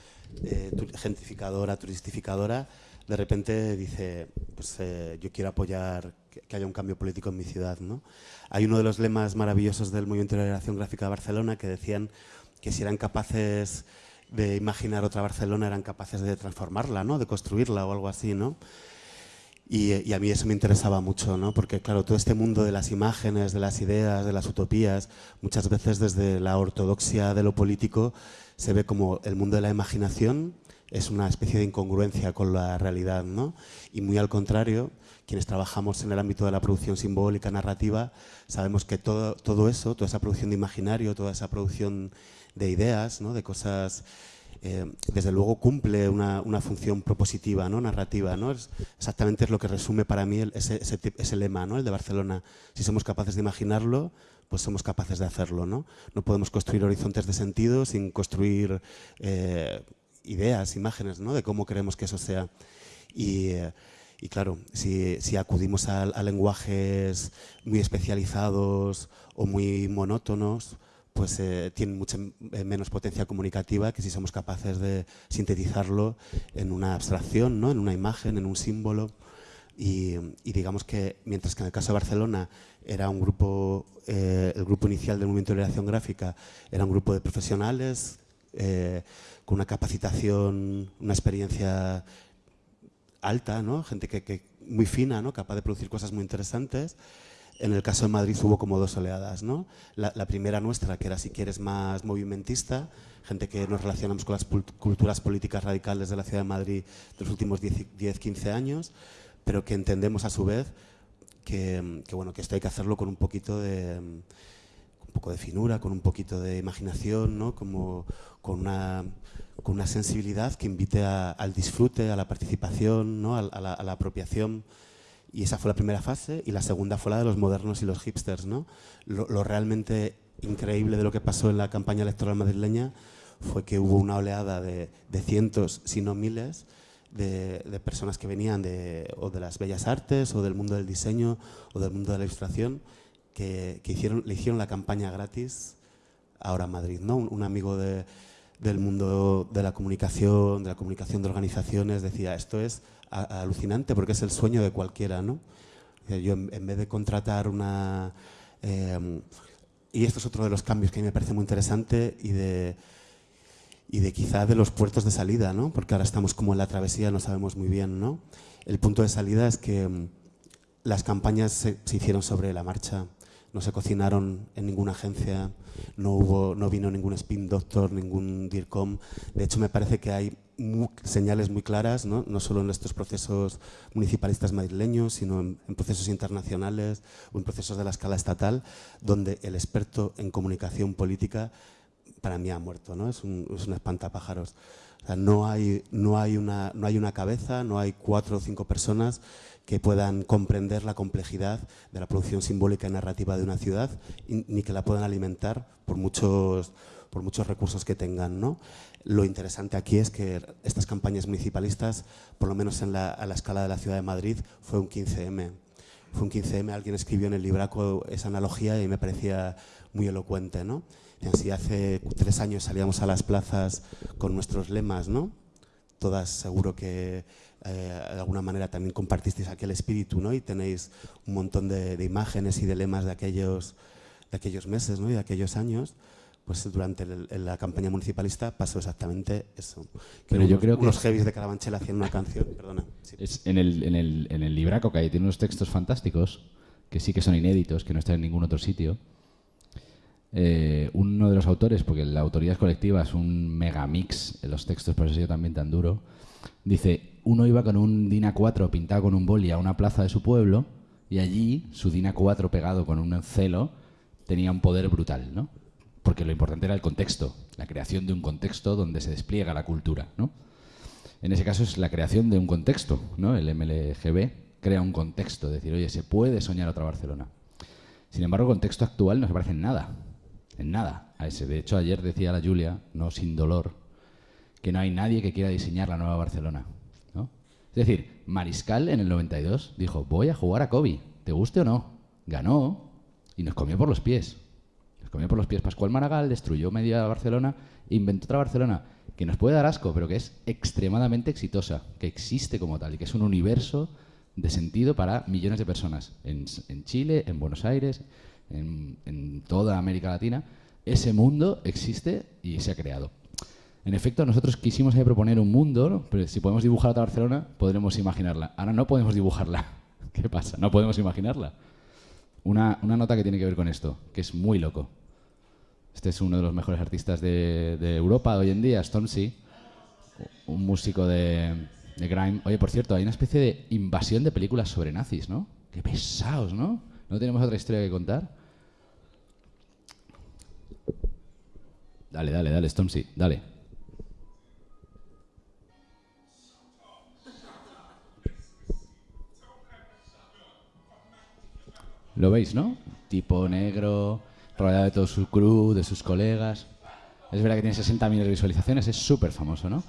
S1: eh, gentrificadora, turistificadora, de repente dice, pues eh, yo quiero apoyar que, haya un cambio político en mi ciudad. ¿no? Hay uno de los lemas maravillosos del Movimiento de Liberación Gráfica de Barcelona que decían que si eran capaces de imaginar otra Barcelona, eran capaces de transformarla, ¿no? de construirla o algo así. ¿no? Y, y a mí eso me interesaba mucho, ¿no? porque claro, todo este mundo de las imágenes, de las ideas, de las utopías, muchas veces desde la ortodoxia de lo político se ve como el mundo de la imaginación es una especie de incongruencia con la realidad, ¿no? Y muy al contrario, quienes trabajamos en el ámbito de la producción simbólica, narrativa, sabemos que todo, todo eso, toda esa producción de imaginario, toda esa producción de ideas, ¿no? de cosas eh, desde luego cumple una, una función propositiva, ¿no? narrativa. ¿no? Es, exactamente es lo que resume para mí el- ese, ese, lema, ¿no? el de Barcelona. Si somos capaces de imaginarlo, pues somos capaces de hacerlo. No, no podemos construir horizontes de sentido sin construir eh, ideas, imágenes ¿no? de cómo queremos que eso sea. Y, eh, claro, si, si acudimos a, a lenguajes muy especializados o muy monótonos, pues eh, tienen mucha eh, menos potencia comunicativa que si somos capaces de sintetizarlo en una abstracción, ¿no? en una imagen, en un símbolo. Y, y digamos que mientras que en el caso de Barcelona era un grupo, eh, el grupo inicial del movimiento de liberación gráfica era un grupo de profesionales eh, con una capacitación, una experiencia alta, ¿no? gente que, que muy fina, ¿no? capaz de producir cosas muy interesantes. En el caso de Madrid hubo como dos oleadas. ¿no? La, la primera nuestra, que era si quieres más movimentista, gente que nos relacionamos con las culturas políticas radicales de la ciudad de Madrid de los últimos 10-15 años, pero que entendemos a su vez que, que, bueno, que esto hay que hacerlo con un poquito de, un poco de finura, con un poquito de imaginación, ¿no? Como, con, una, con una sensibilidad que invite a- al disfrute, a la participación, ¿no? a, a la, a la apropiación. Y esa fue la primera fase. Y la segunda fue la de los modernos y los hipsters. ¿no? Lo, lo realmente increíble de lo que pasó en la campaña electoral madrileña fue que hubo una oleada de, de cientos, si no miles, de, personas que venían de, o de las bellas artes, o del mundo del diseño, o del mundo de la ilustración, que, que hicieron, le hicieron la campaña gratis ahora a Madrid. ¿no? Un, amigo de- del mundo de la comunicación, de la comunicación de organizaciones, decía, esto es alucinante porque es el sueño de cualquiera. ¿no? Yo en, en vez de contratar una... eh, y esto es otro de los cambios que a mí me parece muy interesante y de, y de quizá de los puertos de salida, ¿no? porque ahora estamos como en la travesía, no sabemos muy bien. ¿no? El punto de salida es que mm, las campañas se, hicieron sobre la marcha, no se cocinaron en ninguna agencia, no, hubo, no vino ningún spin doctor, ningún DIRCOM. De hecho, me parece que hay señales muy claras, ¿no? no solo en estos procesos municipalistas madrileños, sino en, en procesos internacionales o en procesos de la escala estatal, donde el experto en comunicación política para mí ha muerto, ¿no? Es un, es un espantapájaros. O sea, no, hay, no, hay una, no hay una cabeza, no hay cuatro o cinco personas que puedan comprender la complejidad de la producción simbólica y narrativa de una ciudad, y- ni que la puedan alimentar por muchos, por muchos recursos que tengan. ¿no? Lo interesante aquí es que estas campañas municipalistas, por lo menos en la, a la escala de la ciudad de Madrid, fue un 15M. Fue un 15M, alguien escribió en el libraco esa analogía y me parecía muy elocuente. ¿no? Si hace tres años salíamos a las plazas con nuestros lemas, ¿no? todas seguro que eh, de alguna manera también compartisteis aquel espíritu ¿no? y tenéis un montón de, de imágenes y de lemas de aquellos, de aquellos meses ¿no? y de aquellos años. Pues durante el- la campaña municipalista pasó exactamente eso. Que
S16: Pero yo
S1: unos,
S16: creo que-
S1: unos heavies de (laughs) Carabanchel hacían una canción, perdona. sí.
S16: Es en, el, en, el, en el libraco que hay, tiene unos textos fantásticos, que sí que son inéditos, que no están en ningún otro sitio. Eh, uno de los autores, porque la autoría es colectiva, es un megamix los textos, por eso sido también tan duro, dice, uno iba con un DIN A4 pintado con un boli a una plaza de su pueblo y allí su DIN A4 pegado con un celo tenía un poder brutal, ¿no? Porque lo importante era el contexto, la creación de un contexto donde se despliega la cultura, ¿no? En ese caso es la creación de un contexto, ¿no? El MLGB crea un contexto, decir, oye, se puede soñar otra Barcelona. Sin embargo, contexto actual no se parece en nada, en nada a ese. De hecho, ayer decía la Julia, no sin dolor, que no hay nadie que quiera diseñar la nueva Barcelona, ¿no? Es decir, Mariscal en el 92 dijo, voy a jugar a Kobe, te guste o no. Ganó y nos comió por los pies. Nos comió por los pies Pascual Maragall, destruyó media Barcelona, inventó otra Barcelona que nos puede dar asco, pero que es extremadamente exitosa, que existe como tal y que es un universo de sentido para millones de personas en, en Chile, en Buenos Aires, en, en toda América Latina. Ese mundo existe y se ha creado. En efecto, nosotros quisimos proponer un mundo, ¿no? pero si podemos dibujar otra Barcelona, podremos imaginarla. Ahora no podemos dibujarla. (laughs) ¿Qué pasa? No podemos imaginarla. Una, una nota que tiene que ver con esto, que es muy loco. Este es uno de los mejores artistas de, de Europa hoy en día, Stormzy, un músico de, de grime. Oye, por cierto, hay una especie de invasión de películas sobre nazis, ¿no? Qué pesados, ¿no? ¿No tenemos otra historia que contar? Dale, dale, dale, Stormzy, dale. Lo veis, ¿no? Tipo negro, rodeado de todo su crew, de sus colegas. Es verdad que tiene 60 millones de visualizaciones, es súper famoso, ¿no?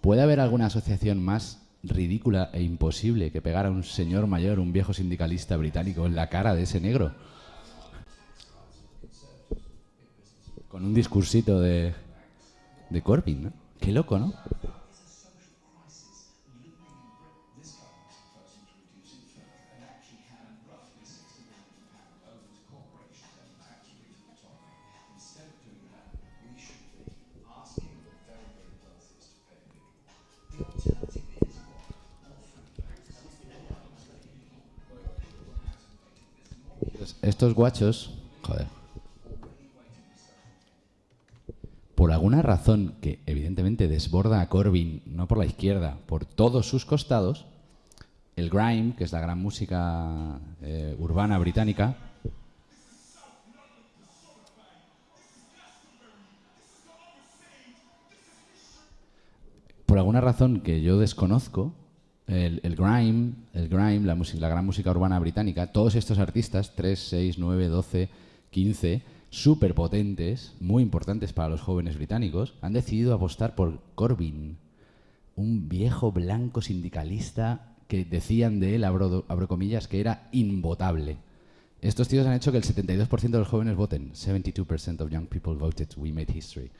S16: ¿Puede haber alguna asociación más ridícula e imposible que pegar a un señor mayor, un viejo sindicalista británico, en la cara de ese negro? Con un discursito de, de Corbyn, ¿no? Qué loco, ¿no? Estos guachos, joder. Por alguna razón que evidentemente desborda a Corbyn, no por la izquierda, por todos sus costados, el grime, que es la gran música eh, urbana británica, por alguna razón que yo desconozco, el, grime, el grime la gran música urbana británica, todos estos artistas, 3, 6, 9, 12, 15, súper potentes, muy importantes para los jóvenes británicos, han decidido apostar por Corbyn, un viejo blanco sindicalista que decían de él, abro, abro comillas, que era invotable. Estos tíos han hecho que el 72% de los jóvenes voten. 72% of young people voted. We made history.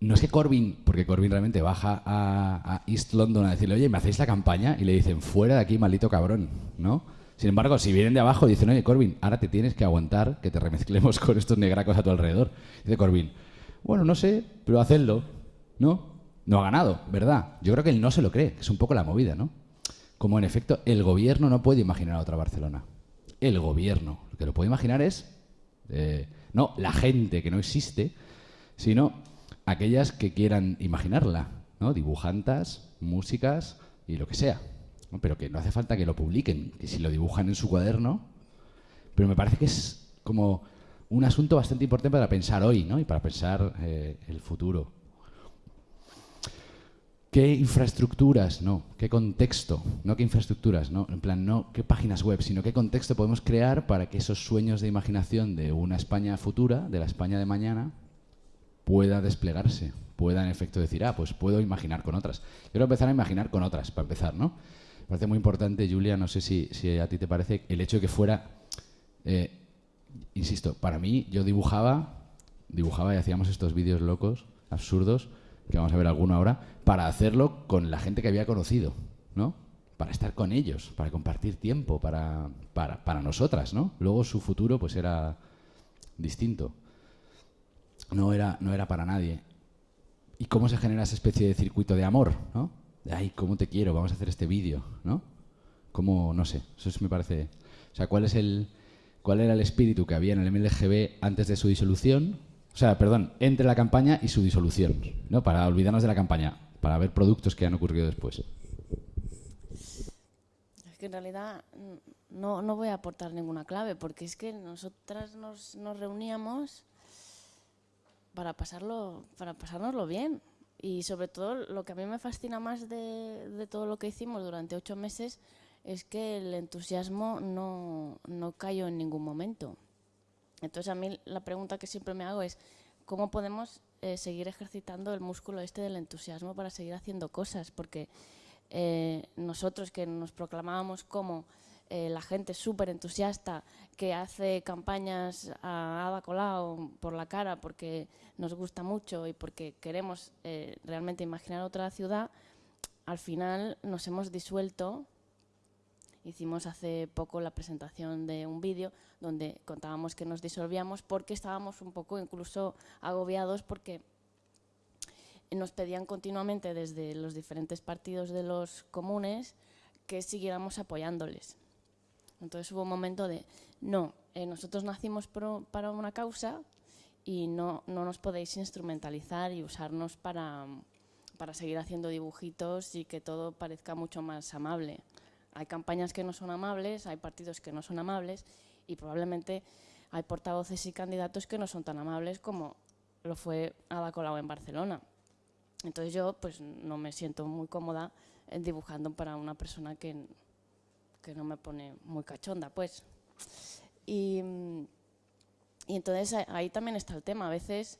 S16: No es que Corbyn, porque Corbyn realmente baja a, a East London a decirle, oye, ¿me hacéis la campaña? Y le dicen, fuera de aquí, maldito cabrón, ¿no? Sin embargo, si vienen de abajo, dicen, oye, Corbyn, ahora te tienes que aguantar que te remezclemos (laughs) con estos negracos a tu alrededor. Dice Corbyn, bueno, no sé, pero hacedlo, ¿no? No ha ganado, ¿verdad? Yo creo que él no se lo cree, que es un poco la movida, ¿no? Como en efecto, el gobierno no puede imaginar a otra Barcelona. El gobierno. Lo que lo puede imaginar es, eh, no la gente que no existe, sino aquellas que quieran imaginarla, ¿no? Dibujantas, músicas y lo que sea. Pero que no hace falta que lo publiquen, que si lo dibujan en su cuaderno. Pero me parece que es como un asunto bastante importante para pensar hoy, ¿no? Y para pensar eh, el futuro. ¿Qué infraestructuras, no? ¿Qué contexto? No qué infraestructuras, ¿no? En plan, no qué páginas web, sino qué contexto podemos crear para que esos sueños de imaginación de una España futura, de la España de mañana, pueda desplegarse, pueda en efecto decir, ah, pues puedo imaginar con otras. Quiero empezar a imaginar con otras, para empezar, ¿no? Parece muy importante, Julia, no sé si, si a ti te parece, el hecho de que fuera, eh, insisto, para mí yo dibujaba, dibujaba y hacíamos estos vídeos locos, absurdos, que vamos a ver alguno ahora, para hacerlo con la gente que había conocido, ¿no? Para estar con ellos, para compartir tiempo, para, para, para nosotras, ¿no? Luego su futuro pues era distinto. No era, no era para nadie. ¿Y cómo se genera esa especie de circuito de amor, ¿no? Ay, cómo te quiero, vamos a hacer este vídeo, ¿no? ¿Cómo, no sé, eso es- me parece... O sea, ¿cuál es el... ¿Cuál era el espíritu que había en el MLGB antes de su disolución? O sea, perdón, entre la campaña y su disolución, ¿no? Para olvidarnos de la campaña, para ver productos que han ocurrido después.
S17: Es que en realidad mm, no, no voy a aportar ninguna clave, porque es que nosotras nos, nos reuníamos para pasarlo, para pasárnoslo bien. Y sobre todo lo que a mí me fascina más de, todo lo que hicimos durante ocho meses es que el entusiasmo no, no cayó en ningún momento. Entonces a mí la pregunta que siempre me hago es cómo podemos eh, seguir ejercitando el músculo este del entusiasmo para seguir haciendo cosas, porque eh, nosotros que nos proclamábamos como eh, la gente súper entusiasta que hace campañas a Ada Colau por la cara porque nos gusta mucho y porque queremos eh, realmente imaginar otra ciudad, al final nos hemos disuelto Hicimos hace poco la presentación de un vídeo donde contábamos que nos disolvíamos porque estábamos un poco incluso agobiados porque nos pedían continuamente desde los diferentes partidos de los comunes que siguiéramos apoyándoles. Entonces hubo un momento de, no, eh, nosotros nacimos pro- para una causa y no, no nos podéis instrumentalizar y usarnos para, para seguir haciendo dibujitos y que todo parezca mucho más amable. Hay campañas que no son amables, hay partidos que no son amables y probablemente hay portavoces y candidatos que no son tan amables como lo fue Ada Colau en Barcelona. Entonces yo pues no me siento muy cómoda eh, dibujando para una persona que, que no me pone muy cachonda, pues. Y, y entonces ahí también está el tema. A veces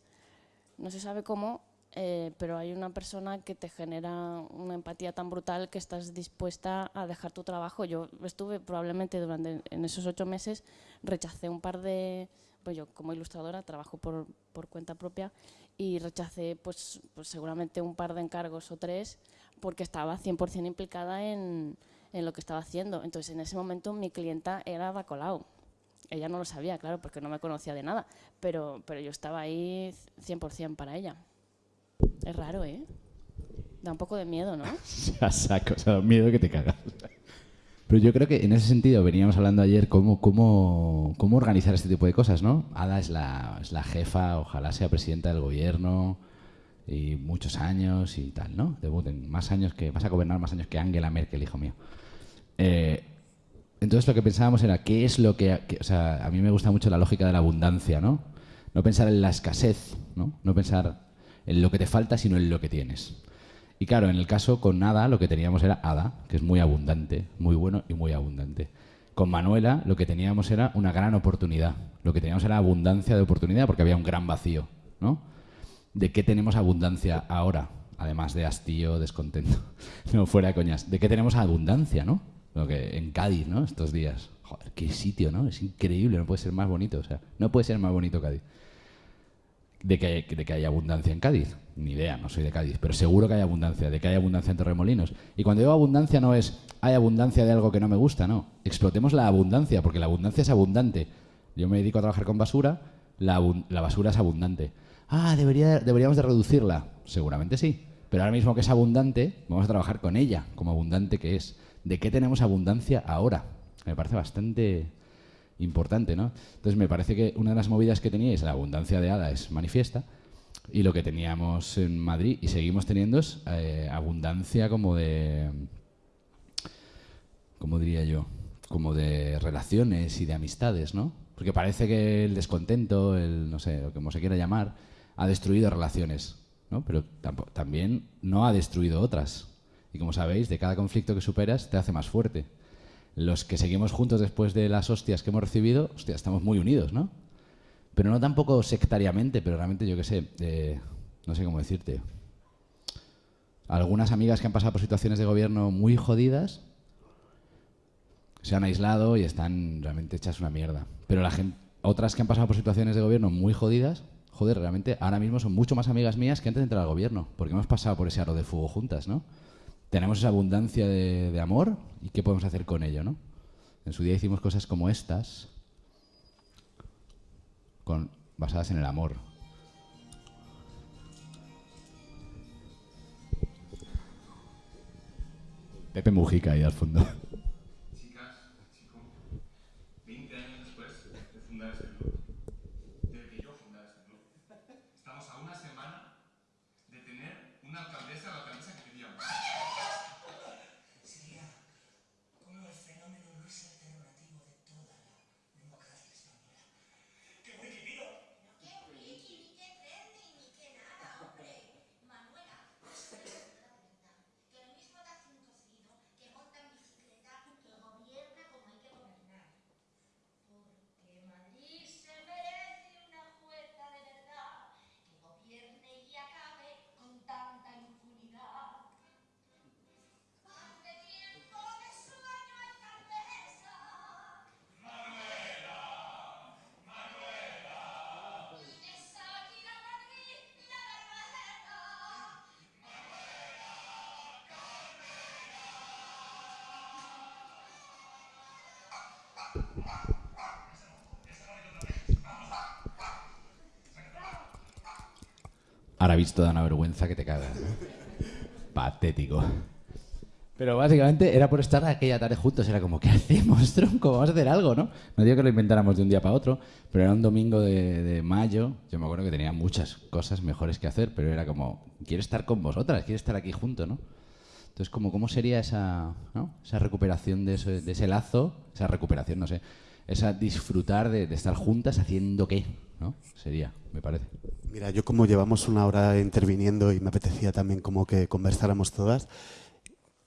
S17: no se sabe cómo, eh, pero hay una persona que te genera una empatía tan brutal que estás dispuesta a dejar tu trabajo. Yo estuve probablemente durante en esos ocho meses, rechacé un par de, pues yo como ilustradora trabajo por, por cuenta propia y rechacé pues, pues seguramente un par de encargos o tres porque estaba 100% implicada en, en lo que estaba haciendo. Entonces en ese momento mi clienta era Bacolao. Ella no lo sabía, claro, porque no me conocía de nada, pero, pero yo estaba ahí 100% para ella. Es raro, ¿eh? Da un poco de miedo, ¿no? (laughs)
S16: a saco, o sea, miedo que te cagas. Pero yo creo que en ese sentido veníamos hablando ayer cómo, cómo, cómo organizar este tipo de cosas, ¿no? Ada es la, es la jefa, ojalá sea presidenta del gobierno y muchos años y tal, ¿no? Debuten más años que vas a gobernar más años que Angela Merkel, hijo mío. Eh, entonces lo que pensábamos era qué es lo que, que, o sea, a mí me gusta mucho la lógica de la abundancia, ¿no? No pensar en la escasez, ¿no? No pensar en lo que te falta, sino en lo que tienes. Y claro, en el caso con Ada lo que teníamos era Ada, que es muy abundante, muy bueno y muy abundante. Con Manuela lo que teníamos era una gran oportunidad. Lo que teníamos era abundancia de oportunidad porque había un gran vacío, ¿no? ¿De qué tenemos abundancia ahora? Además de hastío, descontento. (laughs) No, fuera de coñas. ¿De qué tenemos abundancia, no? Lo que en Cádiz, ¿no? Estos días. Joder, qué sitio, ¿no? Es increíble, no puede ser más bonito. O sea, no puede ser más bonito Cádiz. De que, de que hay abundancia en Cádiz. Ni idea, no soy de Cádiz, pero seguro que hay abundancia, de que hay abundancia en Torremolinos. Y cuando digo abundancia no es hay abundancia de algo que no me gusta, no. Explotemos la abundancia, porque la abundancia es abundante. Yo me dedico a trabajar con basura, la, la basura es abundante. Ah, debería, deberíamos de reducirla. Seguramente sí. Pero ahora mismo que es abundante, vamos a trabajar con ella, como abundante que es. ¿De qué tenemos abundancia ahora? Me parece bastante importante, ¿no? Entonces me parece que una de las movidas que teníais, la abundancia de hada, es manifiesta. Y lo que teníamos en Madrid y seguimos teniendo es eh, abundancia como de, ¿cómo diría yo? Como de relaciones y de amistades, ¿no? Porque parece que el descontento, el no sé, o como se quiera llamar, ha destruido relaciones, ¿no? Pero también no ha destruido otras. Y como sabéis, de cada conflicto que superas te hace más fuerte. Los que seguimos juntos después de las hostias que hemos recibido, hostia, estamos muy unidos, ¿no? pero no tampoco sectariamente, pero realmente yo qué sé, eh, no sé cómo decirte. Algunas amigas que han pasado por situaciones de gobierno muy jodidas se han aislado y están realmente hechas una mierda. Pero la gente, otras que han pasado por situaciones de gobierno muy jodidas, joder, realmente ahora mismo son mucho más amigas mías que antes de entrar al gobierno, porque hemos pasado por ese aro de fuego juntas, ¿no? Tenemos esa abundancia de, amor y qué podemos hacer con ello, ¿no? En su día hicimos cosas como estas, con, basadas en el amor. Pepe Mujica ahí al fondo. Ahora visto da una vergüenza que te cagas. Patético. Pero básicamente era por estar aquella tarde juntos. Era como, ¿qué hacemos, (laughs) tronco? Vamos a hacer algo, ¿no? No digo que lo inventáramos de un día para otro, pero era un domingo de, mayo. Yo me acuerdo que tenía muchas cosas mejores que hacer, pero era como, quiero estar con vosotras, quiero estar aquí junto, ¿no? Entonces, como, ¿cómo sería esa, esa recuperación de ese lazo? Esa recuperación, no sé. Esa disfrutar de, de estar juntas haciendo qué, ¿no? Sería, me parece.
S1: Mira, yo como llevamos una hora interviniendo y me apetecía también como que conversáramos todas,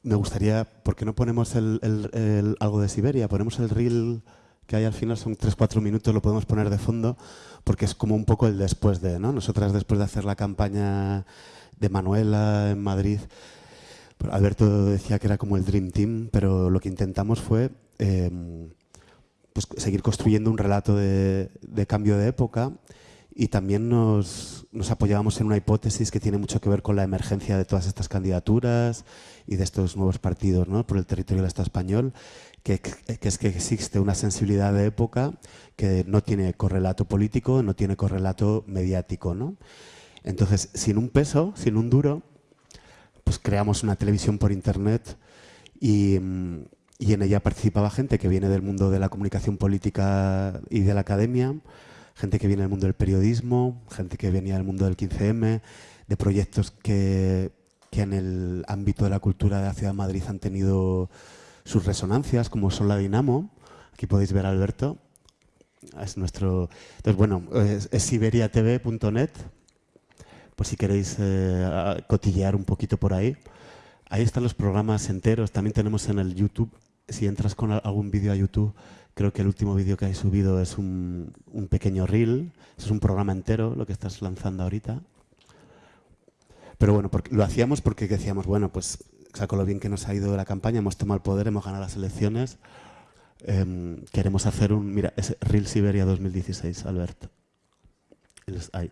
S1: me gustaría, ¿por qué no ponemos el, el- el- algo de Siberia? Ponemos el reel que hay al final, son 3-4 minutos, lo podemos poner de fondo, porque es como un poco el después de, ¿no? Nosotras después de hacer la campaña de Manuela en Madrid, pues Alberto decía que era como el Dream Team, pero lo que intentamos fue... em, pues, seguir construyendo un relato de, de cambio de época y también nos, nos, apoyábamos en una hipótesis que tiene mucho que ver con la emergencia de todas estas candidaturas y de estos nuevos partidos ¿no? por el territorio del Estado español, que, que, es que existe una sensibilidad de época que no tiene correlato político, no tiene correlato mediático. ¿no? Entonces, sin un peso, sin un duro, pues creamos una televisión por internet y, y en ella participaba gente que viene del mundo de la comunicación política y de la academia, gente que viene del mundo del periodismo, gente que venía del mundo del 15M, de proyectos que, que, en el ámbito de la cultura de la Ciudad de Madrid han tenido sus resonancias, como son la Dinamo. Aquí podéis ver a Alberto. Es nuestro... Entonces, bueno, siberiatv.net, por si queréis eh, cotillear un poquito por ahí. Ahí están los programas enteros. También tenemos en el YouTube, si entras con algún vídeo a YouTube, Creo que el último vídeo que hay subido es un, pequeño reel, es un programa entero lo que estás lanzando ahorita. Pero bueno, porque, lo hacíamos porque decíamos, bueno, pues saco lo bien que nos ha ido la campaña, hemos tomado el poder, hemos ganado las elecciones, eh, queremos hacer un, mira, es Reel Siberia 2016, Albert. Ahí.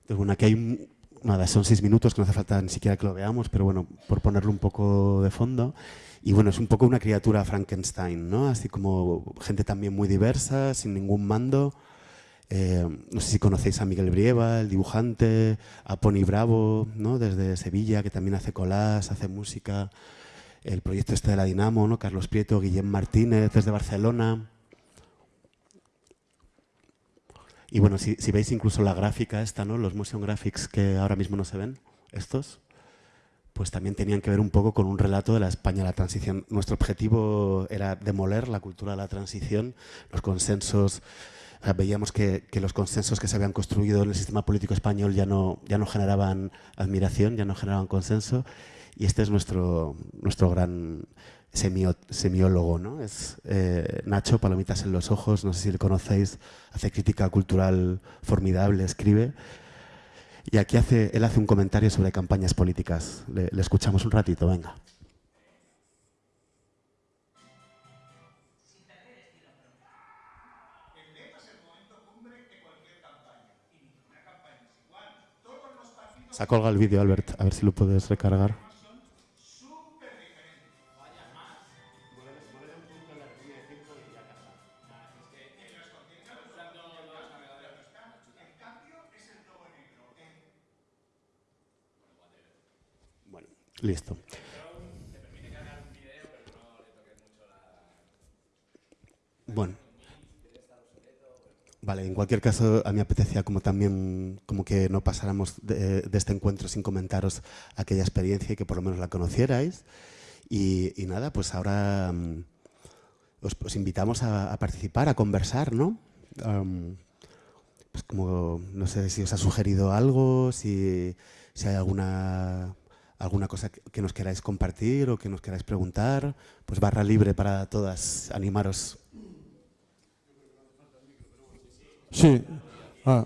S1: Entonces, bueno, aquí hay nada, son seis minutos que no hace falta ni siquiera que lo veamos, pero bueno, por ponerlo un poco de fondo. Y bueno, es un poco una criatura Frankenstein, ¿no? Así como gente también muy diversa, sin ningún mando. Eh, no sé si conocéis a Miguel Brieva, el dibujante, a Pony Bravo, ¿no? Desde Sevilla, que también hace colas, hace música. El proyecto este de la Dinamo, ¿no? Carlos Prieto, Guillem Martínez, desde Barcelona. Y bueno, si, si, veis incluso la gráfica esta, ¿no? Los motion graphics que ahora mismo no se ven, estos, pues también tenían que ver un poco con un relato de la España de la transición. Nuestro objetivo era demoler la cultura de la transición, los consensos, veíamos que, los consensos que se habían construido en el sistema político español ya no, ya no generaban admiración, ya no generaban consenso, y este es nuestro, nuestro gran semiólogo, ¿no? Es eh, Nacho, Palomitas en los ojos, no sé si le conocéis, hace crítica cultural formidable, escribe, y aquí hace, él hace un comentario sobre campañas políticas. Le, escuchamos un ratito, venga. Se ha colgado el vídeo, Albert. A ver si lo puedes recargar. Listo. Bueno. Vale, en cualquier caso, a mí apetecía como también como que no pasáramos de, este encuentro sin comentaros aquella experiencia y que por lo menos la conocierais. Y, nada, pues ahora um, os, os, invitamos a, participar, a conversar, ¿no? Pues como, no sé si os ha sugerido algo, si, si hay alguna alguna cosa que nos queráis compartir o que nos queráis preguntar, pues barra libre para todas, animaros.
S11: Sí, ah,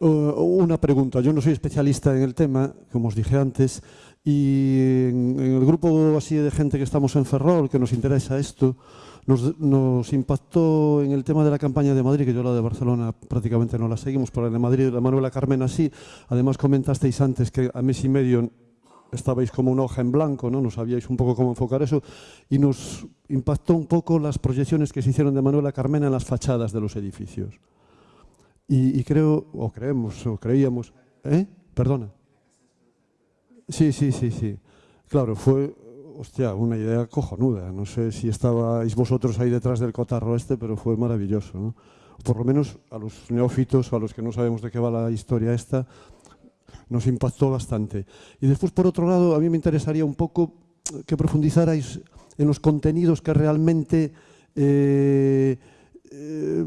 S11: una pregunta. Yo no soy especialista en el tema, como os dije antes, y en, el grupo así de gente que estamos en Ferrol, que nos interesa esto, nos, nos, impactó en el tema de la campaña de Madrid, que yo la de Barcelona prácticamente no la seguimos, pero la de Madrid, la Manuela Carmena sí. Además comentasteis antes que a mes y medio estabais como una hoja en blanco, ¿no? no sabíais un poco cómo enfocar eso, y nos impactó un poco las proyecciones que se hicieron de Manuela Carmena en las fachadas de los edificios. Y, creo, o creemos, o creíamos... ¿Eh? Perdona. Sí, sí, sí, sí. Claro, fue, hostia, una idea cojonuda. No sé si estabais vosotros ahí detrás del cotarro este, pero fue maravilloso. ¿no? Por lo menos a los neófitos, a los que no sabemos de qué va la historia esta, nos impactó bastante. Y después, por otro lado, a mí me interesaría un poco eh, que profundizarais en los contenidos que realmente eh, eh,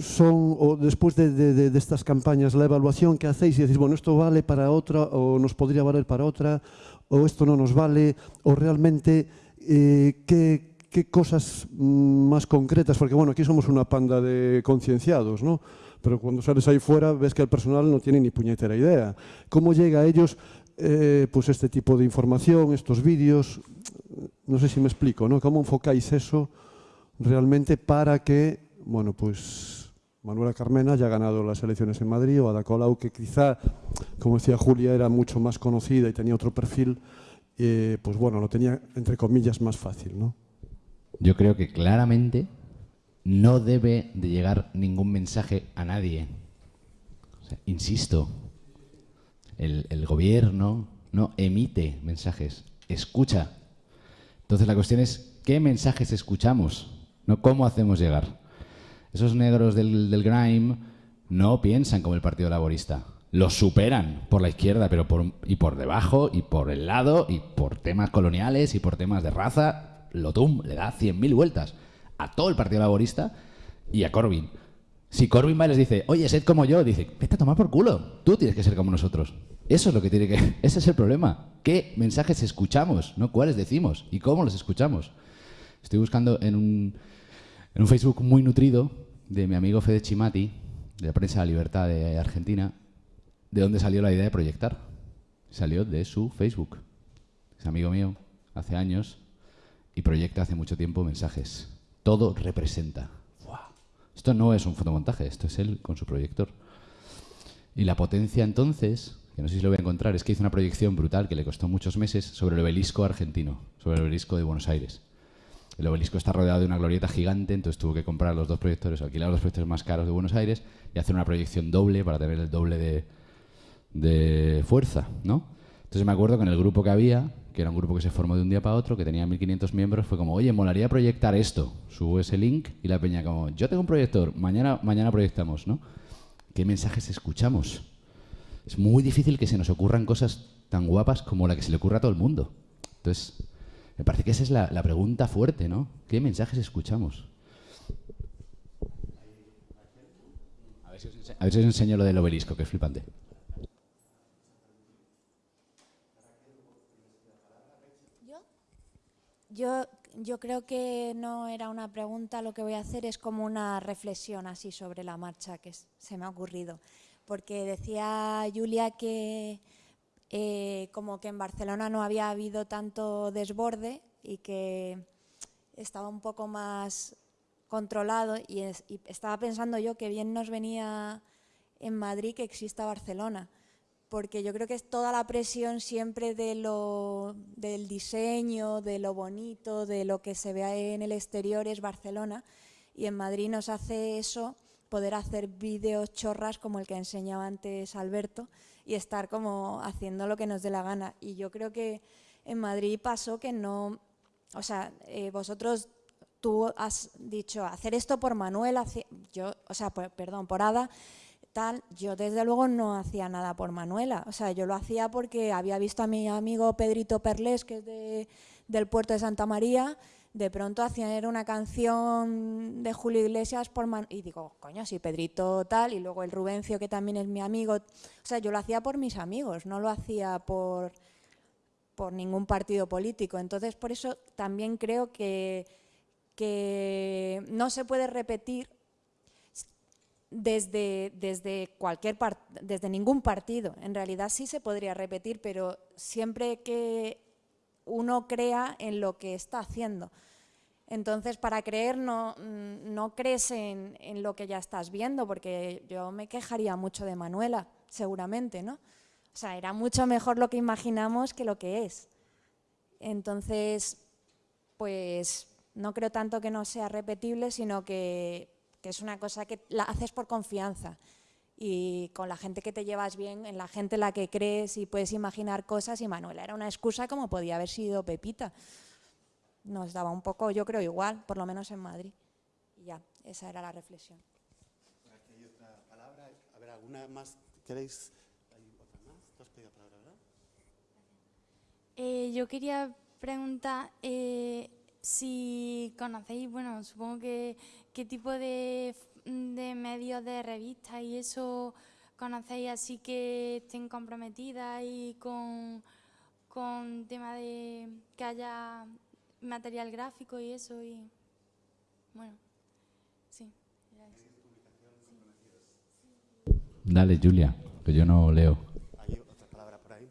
S11: son, o después de, de, de, estas campañas, la evaluación que hacéis y decís, bueno, esto vale para otra, o nos podría valer para otra, o esto no nos vale, o realmente eh, qué, qué cosas mm, más concretas, porque bueno, aquí somos una panda de concienciados, ¿no? Pero cuando sales ahí fuera ves que el personal no tiene ni puñetera idea. ¿Cómo llega a ellos eh, pues este tipo de información, estos vídeos? No sé si me explico, ¿no? ¿Cómo enfocáis eso realmente para que, bueno, pues Manuela Carmena haya ganado las elecciones en Madrid o Ada Colau, que quizá, como decía Julia, era mucho más conocida y tenía otro perfil, eh, pues bueno, lo tenía, entre comillas, más fácil, ¿no?
S16: Yo creo que claramente no debe de llegar ningún mensaje a nadie. Insisto, el, gobierno no emite mensajes, escucha. Entonces la cuestión es, ¿qué mensajes escuchamos? No cómo hacemos llegar. Esos negros del, del grime no piensan como el Partido Laborista. Los superan por la izquierda, pero por, y por debajo, y por el lado, y por temas coloniales, y por temas de raza. Lotum le da 100.000 vueltas a todo el Partido Laborista y a Corbyn. Si Corbyn va y les dice, oye, sed como yo, dice, vete a tomar por culo, tú tienes que ser como nosotros. Eso es lo que tiene que... (laughs) Ese es el problema. ¿Qué mensajes escuchamos? No cuáles decimos y cómo los escuchamos. Estoy buscando en un, en un Facebook muy nutrido de mi amigo Fede Chimati, de la prensa de la libertad de Argentina, de dónde salió la idea de proyectar. Salió de su Facebook. Es amigo mío, hace años, y proyecta hace mucho tiempo mensajes. Todo representa. Esto no es un fotomontaje, esto es él con su proyector. Y la potencia entonces, que no sé si lo voy a encontrar, es que hizo una proyección brutal que le costó muchos meses sobre el obelisco argentino, sobre el obelisco de Buenos Aires. El obelisco está rodeado de una glorieta gigante, entonces tuvo que comprar los dos proyectores, alquilar los proyectores más caros de Buenos Aires y hacer una proyección doble para tener el doble de fuerza, ¿no? Entonces me acuerdo que en el grupo que había, que era un grupo que se formó de un día para otro, que tenía 1.500 miembros, fue como, oye, molaría proyectar esto. Subo ese link y la peña como, yo tengo un proyector, mañana, mañana proyectamos, ¿no? ¿Qué mensajes escuchamos? Es muy difícil que se nos ocurran cosas tan guapas como la que se le ocurre a todo el mundo. Entonces, me parece que esa es la, la pregunta fuerte, ¿no? ¿Qué mensajes escuchamos? A ver, si os enseño lo del obelisco, que es flipante.
S18: Yo, yo creo que no era una pregunta, lo que voy a hacer es como una reflexión así sobre la marcha que se me ha ocurrido. Porque decía Julia que eh, como que en Barcelona no había habido tanto desborde y que estaba un poco más controlado y estaba pensando yo que bien nos venía en Madrid que exista Barcelona porque yo creo que es toda la presión siempre de lo, del diseño, de lo bonito, de lo que se ve en el exterior es Barcelona y en Madrid nos hace eso poder hacer vídeos chorras como el que enseñaba antes Alberto y estar como haciendo lo que nos dé la gana. Y yo creo que en Madrid pasó que no, o sea, eh, vosotros, tú has dicho hacer esto por Manuel, yo, o sea, perdón, por Ada, yo desde luego no hacía nada por Manuela. O sea, yo lo hacía porque había visto a mi amigo Pedrito Perlés, que es de- del puerto de Santa María, de pronto hacían una canción de Julio Iglesias por Man y digo, coño, si Pedrito tal, y luego el Rubencio, que también es mi amigo. O sea, yo lo hacía por mis amigos, no lo hacía por, por ningún partido político. Entonces, por eso también creo que, que no se puede repetir desde, desde cualquier par- desde ningún partido. En realidad sí se podría repetir, pero siempre que uno crea en lo que está haciendo. Entonces, para creer no, mm, no crees en, en lo que ya estás viendo, porque yo me quejaría mucho de Manuela, seguramente, ¿no? O sea, era mucho mejor lo que imaginamos que lo que es. Entonces, pues no creo tanto que no sea repetible, sino que, que es una cosa que la haces por confianza y con la gente que te llevas bien, en la gente en la que crees y puedes imaginar cosas. Y Manuela era una excusa como podía haber sido Pepita. Nos daba un poco, yo creo, igual, por lo menos en Madrid. Y ya, esa era la reflexión.
S1: Aquí hay otra palabra. A ver, ¿alguna más queréis? ¿Hay otra más? ¿Tú has pedido palabra, verdad?
S19: Eh, yo quería preguntar eh, si conocéis, bueno, supongo que qué tipo de, de medios de revistas y eso conocéis así que estén comprometidas y con, con tema de que haya material gráfico y eso y bueno, sí.
S16: Dale, Julia, que yo no leo.
S1: ¿Hay otra palabra por ahí?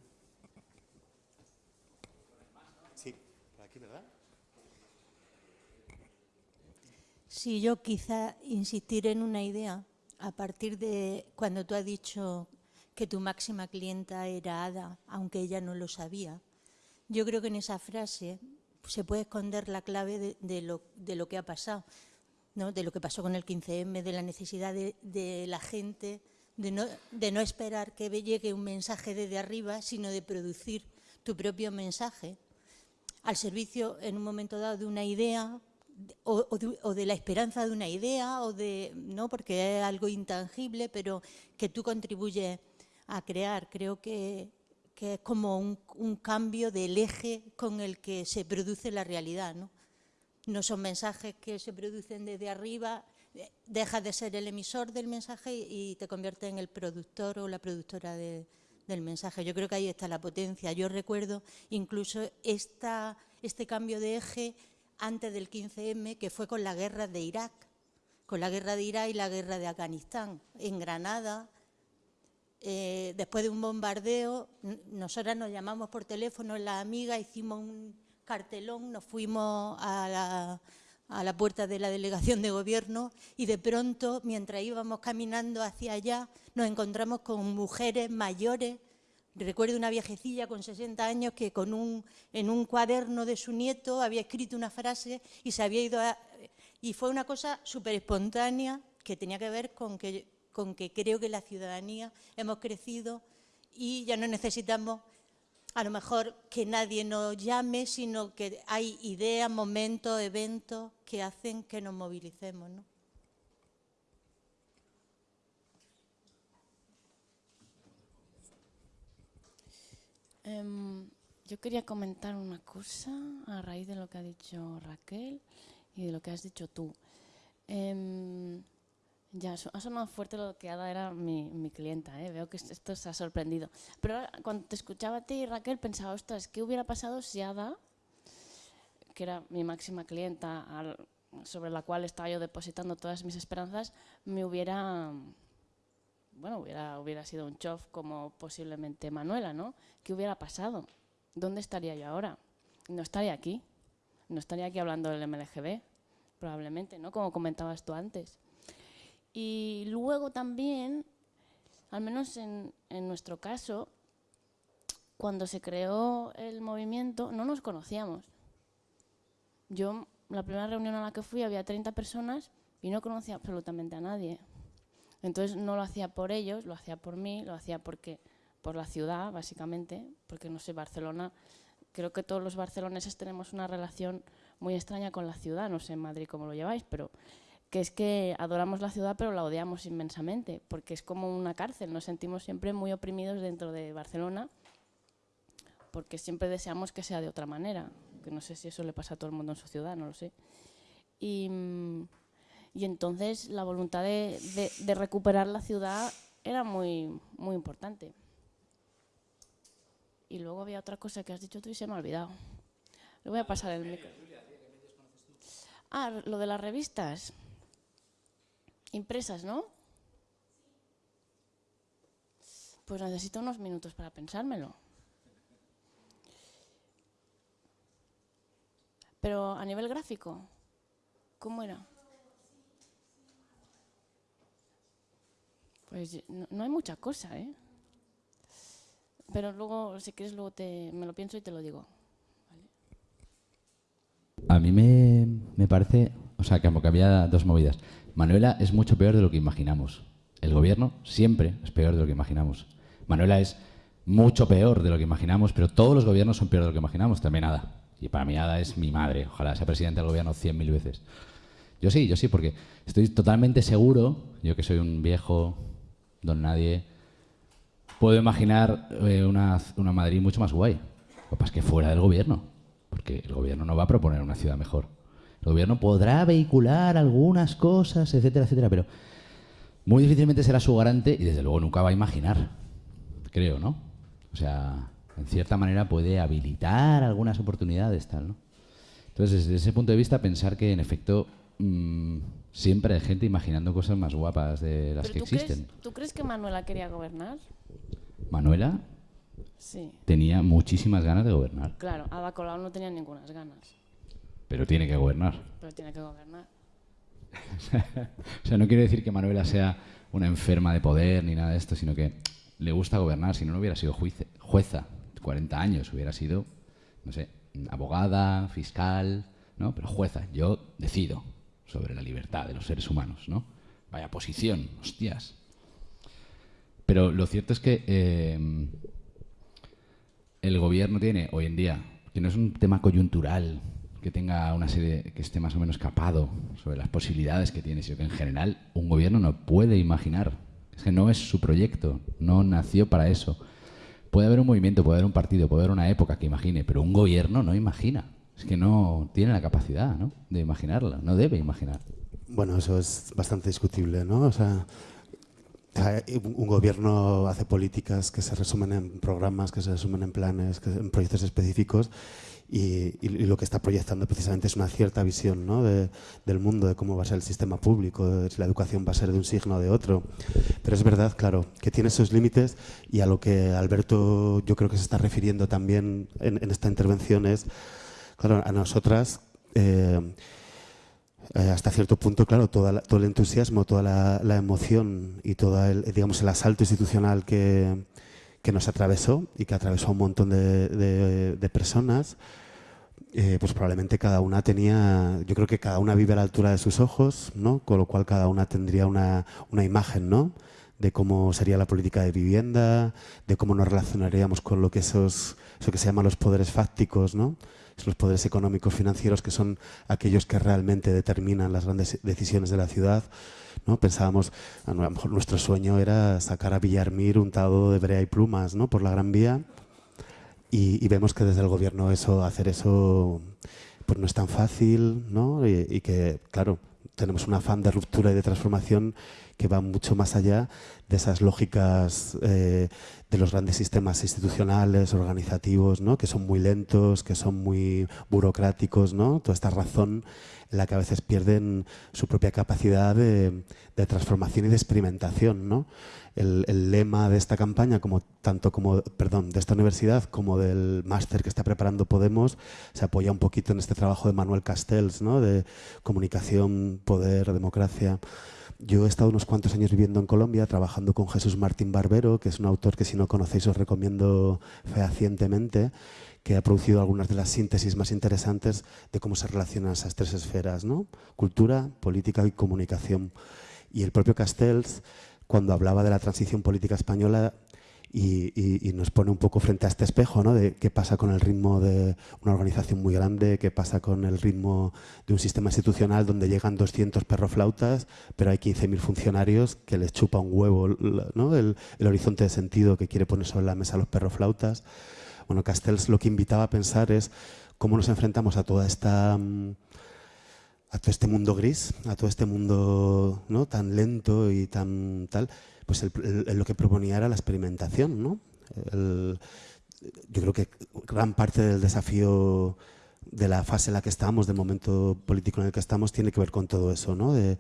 S1: Sí,
S12: yo quizá insistir en una idea a partir de cuando tú has dicho que tu máxima clienta era Ada, aunque ella no lo sabía. Yo creo que en esa frase se puede esconder la clave de, lo, que ha pasado, ¿no? de lo que pasó con el 15M, de la necesidad de, la gente de no esperar que llegue un mensaje desde arriba, sino de producir tu propio mensaje al servicio en un momento dado de una idea o, o de, o de la esperanza de una idea o de no porque es algo intangible pero que tú contribuyes a crear creo que, que es como un, un cambio del eje con el que se produce la realidad no no son mensajes que se producen desde arriba dejas de ser el emisor del mensaje y te conviertes en el productor o la productora de, del mensaje. Yo creo que ahí está la potencia. Yo recuerdo incluso esta, este cambio de eje antes del 15M, que fue con la guerra de Irak, con la guerra de Irak y la guerra de Afganistán. En Granada, eh, después de un bombardeo, nosotras nos llamamos por teléfono, la amiga, hicimos un cartelón, nos fuimos a la puerta de la delegación de gobierno y de pronto, mientras íbamos caminando hacia allá, nos encontramos con mujeres mayores. Recuerdo una viejecilla con 60 años que en un cuaderno de su nieto había escrito una frase y se había ido a, Y fue una cosa súper espontánea que tenía que ver con que, con que creo que la ciudadanía hemos crecido y ya no necesitamos a lo mejor que nadie nos llame, sino que hay ideas, momentos, eventos que hacen que nos movilicemos. ¿no?
S17: Um, yo quería comentar una cosa a raíz de lo que ha dicho Raquel y de lo que has dicho tú. Um, ya, ha sonado fuerte lo que Ada era mi, mi clienta, ¿eh? veo que esto se ha sorprendido. Pero cuando te escuchaba a ti, Raquel, pensaba, ostras, ¿qué hubiera pasado si Ada, que era mi máxima clienta, al, sobre la cual estaba yo depositando todas mis esperanzas, me hubiera, bueno, hubiera, hubiera sido un chof como posiblemente Manuela, ¿no? ¿Qué hubiera pasado? ¿Dónde estaría yo ahora? No estaría aquí, no estaría aquí hablando del MLGB, probablemente, ¿no? Como comentabas tú antes. Y luego también, al menos en, en, nuestro caso, cuando se creó el movimiento no nos conocíamos. Yo, la primera reunión a la que fui había 30 personas y no conocía absolutamente a nadie. Entonces no lo hacía por ellos, lo hacía por mí, lo hacía porque por la ciudad, básicamente, porque no sé, Barcelona, creo que todos los barceloneses tenemos una relación muy extraña con la ciudad, no sé en Madrid cómo lo lleváis, pero que es que adoramos la ciudad pero la odiamos inmensamente, porque es como una cárcel, nos sentimos siempre muy oprimidos dentro de Barcelona, porque siempre deseamos que sea de otra manera, que no sé si eso le pasa a todo el mundo en su ciudad, no lo sé. Y, y entonces la voluntad de, recuperar la ciudad era muy, muy importante. Y luego había otra cosa que has dicho tú y se me ha olvidado. Le voy a pasar el micro. Ah, lo de las revistas impresas, ¿no? Pues necesito unos minutos para pensármelo. Pero a nivel gráfico, ¿cómo era? Pues no, no hay mucha cosa, ¿eh? Pero luego, si quieres, luego te, me lo pienso y te lo digo.
S16: A mí me, me parece, o sea, como que había dos movidas. Manuela es mucho peor de lo que imaginamos. El gobierno siempre es peor de lo que imaginamos. Manuela es mucho peor de lo que imaginamos, pero todos los gobiernos son peor de lo que imaginamos, también Ada. Y para mí Ada es mi madre, ojalá sea presidente del gobierno cien mil veces. Yo sí, yo sí, porque estoy totalmente seguro, yo que soy un viejo don nadie, puedo imaginar eh, una, una Madrid mucho más guay. Lo que es que fuera del gobierno, porque el gobierno no va a proponer una ciudad mejor. El gobierno podrá vehicular algunas cosas, etcétera, etcétera, pero muy difícilmente será su garante y desde luego nunca va a imaginar, creo, ¿no? O sea, en cierta manera puede habilitar algunas oportunidades, tal, ¿no? Entonces, desde ese punto de vista, pensar que en efecto mmm, siempre hay gente imaginando cosas más guapas de las que
S17: tú
S16: existen.
S17: Crees, ¿Tú crees que Manuela quería gobernar?
S16: Manuela
S17: sí.
S16: tenía muchísimas ganas de gobernar.
S17: Claro, Ada Colau no tenía ninguna ganas.
S16: Pero tiene que gobernar.
S17: Pero tiene que gobernar. (laughs)
S16: o sea, no quiero decir que Manuela sea una enferma de poder ni nada de esto, sino que le gusta gobernar. Si no, no hubiera sido juice- jueza 40 años, hubiera sido, no sé, abogada, fiscal, ¿no? Pero jueza, yo decido sobre la libertad de los seres humanos, ¿no? Vaya posición, hostias. Pero lo cierto es que eh, el gobierno tiene hoy en día, que no es un tema coyuntural, que tenga una serie, que esté más o menos capado sobre las posibilidades que tiene, sino que en general un gobierno no puede imaginar. Es que no es su proyecto, no nació para eso. Puede haber un movimiento, puede haber un partido, puede haber una época que imagine, pero un gobierno no imagina. Es que no tiene la capacidad ¿no? de imaginarla, no debe imaginar.
S1: Bueno, eso es bastante discutible, ¿no? O sea, hay- un gobierno hace políticas que se resumen en programas, que se resumen en planes, en proyectos específicos y, lo que está proyectando precisamente es una cierta visión ¿no? de- del mundo, de cómo va a ser el sistema público, de si la educación va a ser de un signo o de otro. Pero es verdad, claro, que tiene esos límites y a lo que Alberto yo creo que se está refiriendo también en esta intervención es, claro, a nosotras... eh, eh, hasta cierto punto, claro, toda la- todo el entusiasmo, toda la, emoción y todo el, digamos, el asalto institucional que, que nos atravesó y que atravesó a un montón de, de- personas, eh, pues probablemente cada una tenía, yo creo que cada una vive a la altura de sus ojos, ¿no? Con lo cual cada una tendría una, una imagen, ¿no? De cómo sería la política de vivienda, de cómo nos relacionaríamos con lo que esos, eso que se llama los poderes fácticos, ¿no? Los poderes económicos financieros que son aquellos que realmente determinan las grandes decisiones de la ciudad. ¿no? Pensábamos, a lo mejor nuestro sueño era sacar a Villarmir untado de brea y plumas ¿no? por la Gran Vía y, y vemos que desde el gobierno eso, hacer eso pues no es tan fácil ¿no? y, y que, claro, tenemos un afán de ruptura y de transformación que va mucho más allá de esas lógicas eh, de los grandes sistemas institucionales, organizativos, ¿no? que son muy lentos, que son muy burocráticos, ¿no? toda esta razón en la que a veces pierden su propia capacidad de, de transformación y de experimentación. ¿no? El, el lema de esta campaña, como tanto como, perdón, de esta universidad como del máster que está preparando Podemos, se apoya un poquito en este trabajo de Manuel Castells, ¿no? de comunicación, poder, democracia. Yo he estado unos cuantos años viviendo en Colombia, trabajando con Jesús Martín Barbero, que es un autor que si no conocéis os recomiendo fehacientemente, que ha producido algunas de las síntesis más interesantes de cómo se relacionan esas tres esferas, ¿no? cultura, política y comunicación. Y el propio Castells, cuando hablaba de la transición política española, y, nos pone un poco frente a este espejo, ¿no? De qué pasa con el ritmo de una organización muy grande, qué pasa con el ritmo de un sistema institucional donde llegan 200 perroflautas, pero hay 15.000 funcionarios que les chupa un huevo ¿no? el, horizonte de sentido que quiere poner sobre la mesa los perroflautas. Bueno, Castells lo que invitaba a pensar es cómo nos enfrentamos a toda esta... mm, a todo este mundo gris, a todo este mundo ¿no? tan lento y tan tal, pues el- lo que proponía era la experimentación. ¿no? Yo creo que gran parte del desafío de la fase en la que estamos, del momento político en el que estamos, tiene que ver con todo eso, ¿no? de,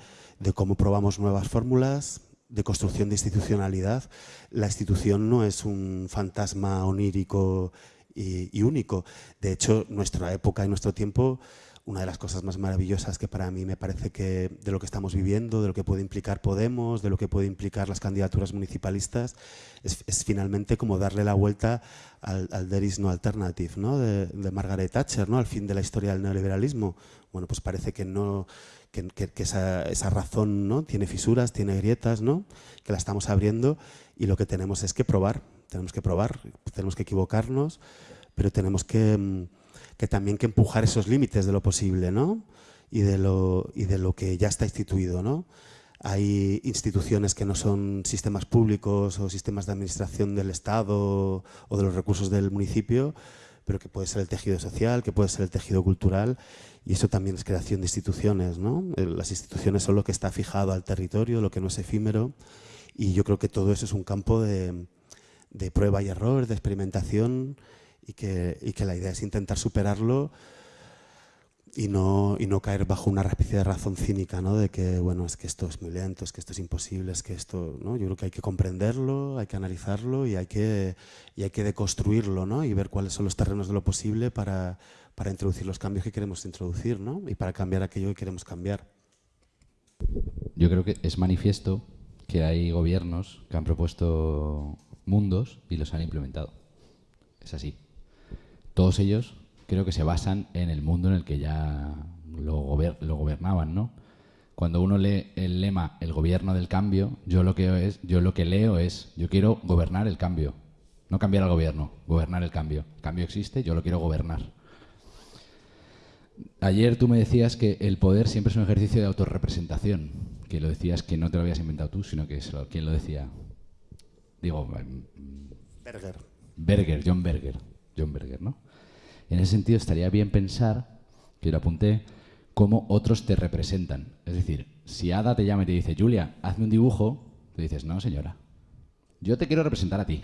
S1: cómo probamos nuevas fórmulas, de construcción de institucionalidad. La institución no es un fantasma onírico y único. De hecho, nuestra época y nuestro tiempo una de las cosas más maravillosas que para mí me parece que de lo que estamos viviendo, de lo que puede implicar Podemos, de lo que puede implicar las candidaturas municipalistas, es, es finalmente como darle la vuelta al, al There is no alternative, ¿no? De, de Margaret Thatcher, ¿no? al fin de la historia del neoliberalismo. Bueno, pues parece que no que, que- que esa, esa razón ¿no? tiene fisuras, tiene grietas, ¿no? que la estamos abriendo y lo que tenemos es que probar, tenemos que probar, tenemos que equivocarnos, pero tenemos que, mm, que también que empujar esos límites de lo posible, ¿no? Y de lo, y de lo que ya está instituido, ¿no? Hay instituciones que no son sistemas públicos o sistemas de administración del Estado o de los recursos del municipio, pero que puede ser el tejido social, que puede ser el tejido cultural, y eso también es creación de instituciones, ¿no? Las instituciones son lo que está fijado al territorio, lo que no es efímero, y yo creo que todo eso es un campo de, de prueba y error, de experimentación, y que, y que la idea es intentar superarlo y no, y no caer bajo una especie de razón cínica, ¿no? De que, bueno, es que esto es muy lento, es que esto es imposible, es que esto, ¿no? Yo creo que hay que comprenderlo, hay que analizarlo y hay que, y hay que deconstruirlo, ¿no? Y ver cuáles son los terrenos de lo posible para, para introducir los cambios que queremos introducir, ¿no? Y para cambiar aquello que queremos cambiar.
S16: Yo creo que es manifiesto que hay gobiernos que han propuesto mundos y los han implementado. Es así. Todos ellos creo que se basan en el mundo en el que ya lo, gober- lo gobernaban, ¿no? Cuando uno lee el lema el gobierno del cambio, yo lo que es, yo lo que leo es yo quiero gobernar el cambio, no cambiar al gobierno, gobernar el cambio. El cambio existe, yo lo quiero gobernar. Ayer tú me decías que el poder siempre es un ejercicio de autorrepresentación, que lo decías que no te lo habías inventado tú, sino que es lo, ¿quién lo decía? Digo, em,
S1: Berger.
S16: Berger, John Berger, John Berger, ¿no? En ese sentido estaría bien pensar, que lo apunté, cómo otros te representan. Es decir, si Ada te llama y te dice, Julia, hazme un dibujo, te dices, no, señora, yo te quiero representar a ti,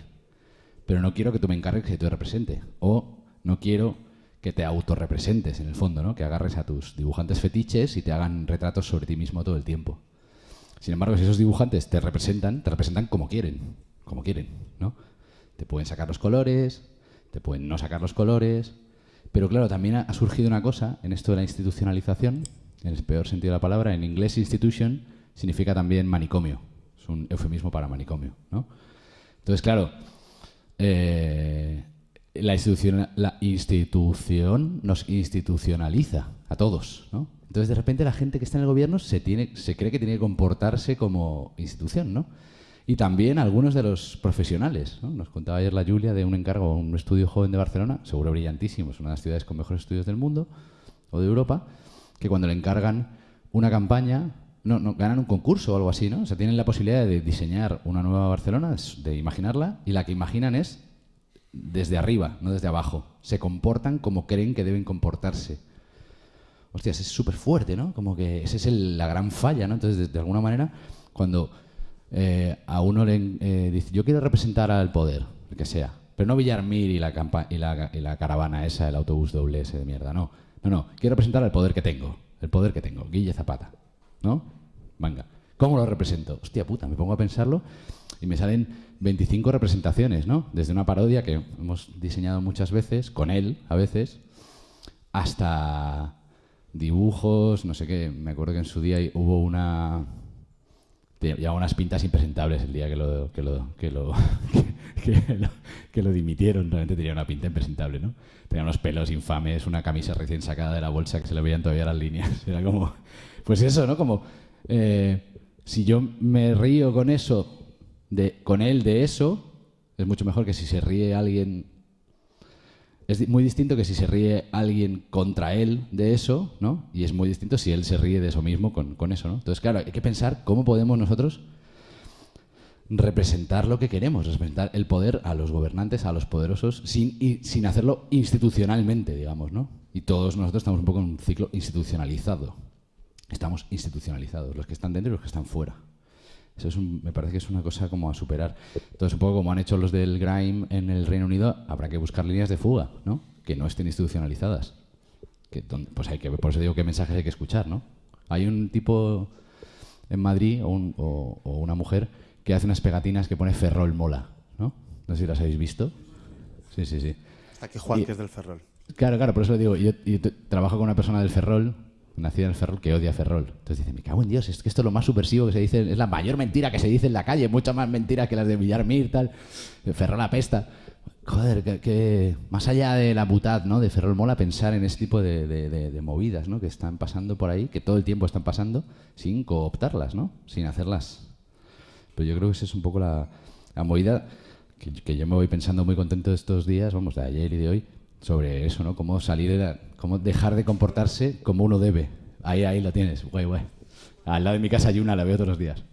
S16: pero no quiero que tú me encargues que te represente. O no quiero que te autorrepresentes, en el fondo, ¿no? Que agarres a tus dibujantes fetiches y te hagan retratos sobre ti mismo todo el tiempo. Sin embargo, si esos dibujantes te representan, te representan como quieren, como quieren, ¿no? Te pueden sacar los colores, te pueden no sacar los colores, pero claro, también ha, surgido una cosa en esto de la institucionalización, en el peor sentido de la palabra, en inglés institution significa también manicomio, es un eufemismo para manicomio, ¿no? Entonces, claro, eh, la, institución, la institución nos institucionaliza a todos, ¿no? Entonces, de repente, la gente que está en el gobierno se, tiene, se cree que tiene que comportarse como institución, ¿no? Y también algunos de los profesionales, ¿no? Nos contaba ayer la Julia de un encargo un estudio joven de Barcelona, seguro brillantísimo, es una de las ciudades con mejores estudios del mundo o de Europa, que cuando le encargan una campaña, no, no, ganan un concurso o algo así, ¿no? O sea, tienen la posibilidad de diseñar una nueva Barcelona, de imaginarla, y la que imaginan es desde arriba, no desde abajo. Se comportan como creen que deben comportarse. Hostias, es súper fuerte, ¿no? Como que esa es el- la gran falla, ¿no? Entonces, de alguna manera, cuando eh, a uno le eh, dice, yo quiero representar al poder, el que sea, pero no Villarmir y la, campa- y la, caravana esa, el autobús doble ese de mierda, no. No, no, quiero representar al poder que tengo, el poder que tengo, Guille Zapata, ¿no? Venga, ¿cómo lo represento? Hostia puta, me pongo a pensarlo y me salen 25 representaciones, ¿no? Desde una parodia que hemos diseñado muchas veces, con él a veces, hasta dibujos, no sé qué. Me acuerdo que en su día hubo una. Llevaba unas pintas impresentables el día que lo, que lo, que lo, (laughs) que, que lo, que lo dimitieron. Realmente tenía una pinta impresentable, ¿no? Tenía unos pelos infames, una camisa recién sacada de la bolsa que se le veían todavía las líneas. (laughs) Era como. Pues eso, ¿no? Como. eh, si yo me río con eso, de, con él de eso, es mucho mejor que si se ríe alguien es muy distinto que si se ríe alguien contra él de eso, ¿no? Y es muy distinto si él se ríe de eso mismo con, con eso, ¿no? Entonces, claro, hay que pensar cómo podemos nosotros representar lo que queremos, representar el poder a los gobernantes, a los poderosos, sin, y- sin hacerlo institucionalmente, digamos, ¿no? Y todos nosotros estamos un poco en un ciclo institucionalizado. Estamos institucionalizados, los que están dentro y los que están fuera. Eso es un- me parece que es una cosa como a superar. Entonces, un poco como han hecho los del Grime en el Reino Unido, habrá que buscar líneas de fuga, ¿no? Que no estén institucionalizadas. Que, pues hay que, por eso digo qué mensajes hay que escuchar, ¿no? Hay un tipo en Madrid o, un- o- o una mujer que hace unas pegatinas que pone Ferrol mola, ¿no? No sé si las habéis visto. Sí, sí, sí.
S1: Hasta que Juan,
S16: Y-
S1: que es del Ferrol.
S16: Claro, claro, por eso lo digo. Yo, yo trabajo con una persona del Ferrol, nacida en Ferrol, que odia Ferrol. Entonces dice, me cago en Dios, es que esto es lo más subversivo que se dice, es la mayor mentira que se dice en la calle, mucha más mentira que las de Villarmir, tal. Ferrol apesta. Joder, que, que más allá de la butad, ¿no? De Ferrol mola pensar en ese tipo de, de- de- de movidas, ¿no? Que están pasando por ahí, que todo el tiempo están pasando, sin cooptarlas, ¿no? Sin hacerlas. Pero yo creo que esa es un poco la, la movida que, que yo me voy pensando muy contento estos días, vamos, de ayer y de hoy, sobre eso, ¿no? Cómo salir, de la- cómo dejar de comportarse como uno debe. Ahí, ahí lo tienes, guay, guay. Al lado de mi casa hay una, la veo todos los días.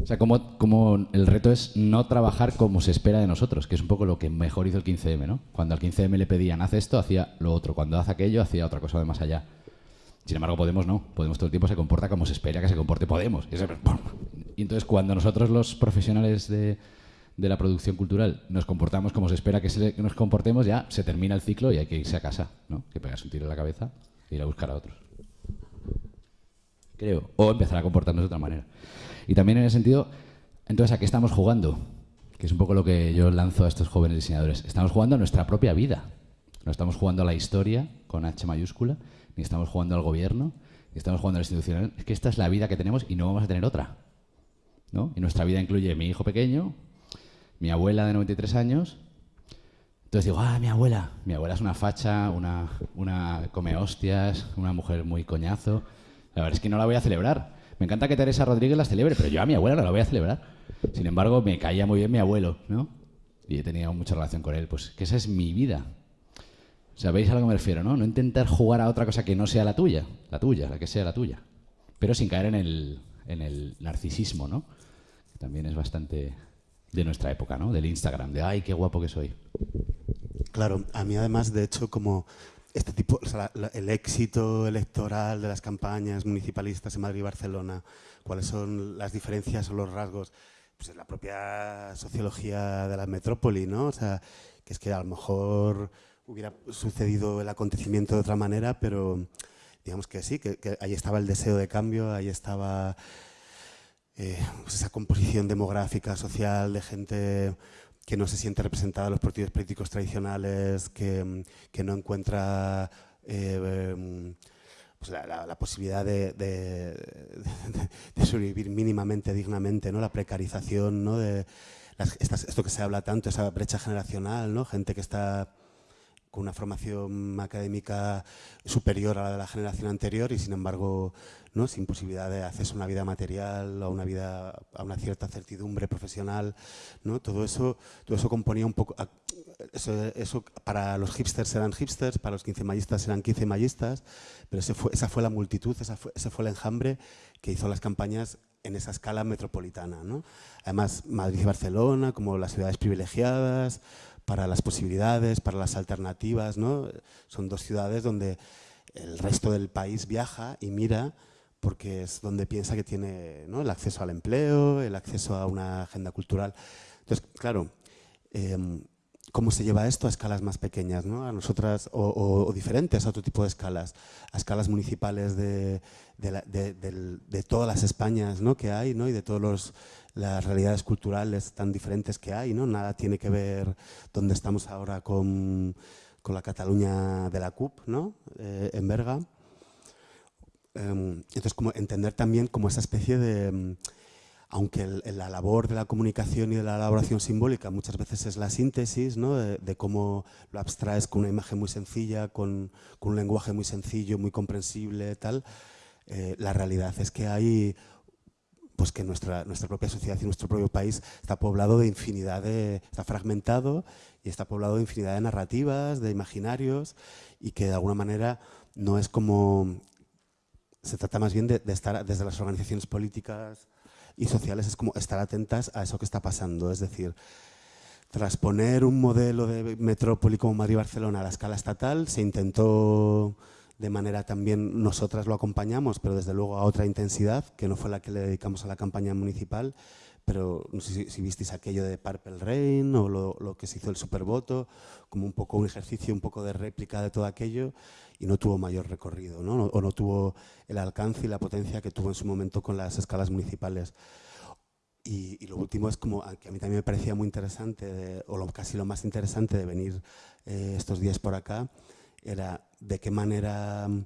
S16: O sea, como, como el reto es no trabajar como se espera de nosotros, que es un poco lo que mejor hizo el 15M, ¿no? Cuando al 15M le pedían, haz esto, hacía lo otro. Cuando hace aquello, hacía otra cosa de más allá. Sin embargo, Podemos no. Podemos todo el tiempo se comporta como se espera que se comporte Podemos. Y entonces, cuando nosotros, los profesionales de, de la producción cultural, nos comportamos como se espera que, nos comportemos, ya se termina el ciclo y hay que irse a casa, ¿no? Que pegas un tiro en la cabeza e ir a buscar a otros. Creo. O empezar a comportarnos de otra manera. Y también en ese sentido, entonces, ¿a qué estamos jugando? Que es un poco lo que yo lanzo a estos jóvenes diseñadores. Estamos jugando a nuestra propia vida. No estamos jugando a la historia con H mayúscula, ni estamos jugando al gobierno, ni estamos jugando al institucional, es que esta es la vida que tenemos y no vamos a tener otra. ¿no? Y nuestra vida incluye mi hijo pequeño, mi abuela de 93 años. Entonces digo, ah, mi abuela. Mi abuela es una facha, una, una come hostias, una mujer muy coñazo. La verdad es que no la voy a celebrar. Me encanta que Teresa Rodríguez las celebre, pero yo a mi abuela no la voy a celebrar. Sin embargo, me caía muy bien mi abuelo, ¿no? Y he tenido mucha relación con él. Pues que esa es mi vida. ¿Sabéis a lo que me refiero, no? No intentar jugar a otra cosa que no sea la tuya. La tuya, la que sea la tuya. Pero sin caer en el, en el narcisismo, ¿no? Que también es bastante de nuestra época, ¿no? Del Instagram, de ay, qué guapo que soy.
S1: Claro, a mí además, de hecho, como este tipo, el éxito electoral de las campañas municipalistas en Madrid y Barcelona, cuáles son las diferencias o los rasgos, pues en la propia sociología de la metrópoli, ¿no? O sea, que es que a lo mejor hubiera sucedido el acontecimiento de otra manera, pero digamos que sí, que, que ahí estaba el deseo de cambio, ahí estaba eh, pues esa composición demográfica, social, de gente que no se siente representada en los partidos políticos tradicionales, que, mm, que no encuentra eh, em, pues la, la- la posibilidad de, de- (laughs) sobrevivir mínimamente, dignamente, ¿no? la precarización, ¿no? de esto que se habla tanto, esa brecha generacional, ¿no? gente que está con una formación académica superior a la de la generación anterior y sin embargo no sin posibilidad de acceso a una vida material a una vida a una cierta certidumbre profesional no todo eso todo eso componía un poco eso, eso para los hipsters eran hipsters para los quincemayistas eran quincemayistas pero ese fue, esa fue la multitud esa fue, ese fue el enjambre que hizo las campañas en esa escala metropolitana además Madrid y Barcelona como las ciudades privilegiadas para las posibilidades, para las alternativas, ¿no? Son dos ciudades donde el resto del país viaja y mira porque es donde piensa que tiene el acceso al empleo, el acceso a una agenda cultural. Entonces, claro, em, ¿cómo se lleva esto a escalas más pequeñas, ¿no? a nosotras, o, diferentes a otro tipo de escalas, a escalas municipales de, todas las Españas que hay y de todas las realidades culturales tan diferentes que hay? ¿no? Nada tiene que ver donde estamos ahora con, con la Cataluña de la CUP, ¿no? Eh, en Berga. Em, entonces, como entender también como esa especie de, em, aunque el- la labor de la comunicación y de la elaboración simbólica muchas veces es la síntesis, ¿no? de, de cómo lo abstraes con una imagen muy sencilla, con, con un lenguaje muy sencillo, muy comprensible, tal, eh, la realidad es que hay pues que nuestra, nuestra propia sociedad y nuestro propio país está poblado de infinidad de, está fragmentado y está poblado de infinidad de narrativas, de imaginarios y que de alguna manera no es como, se trata más bien de, estar desde las organizaciones políticas y sociales, es como estar atentas a eso que está pasando, es decir, trasponer un modelo de metrópoli como Madrid y Barcelona a la escala estatal se intentó de manera también nosotras lo acompañamos, pero desde luego a otra intensidad, que no fue la que le dedicamos a la campaña municipal, pero no sé si, si visteis aquello de Purple Rain o lo, lo que se hizo el supervoto, como un poco un ejercicio, un poco de réplica de todo aquello, y no tuvo mayor recorrido, ¿no? o no tuvo el alcance y la potencia que tuvo en su momento con las escalas municipales. Y, y lo último es como, que a mí también me parecía muy interesante, de- o lo, casi lo más interesante de venir eh, estos días por acá, era de qué manera mm,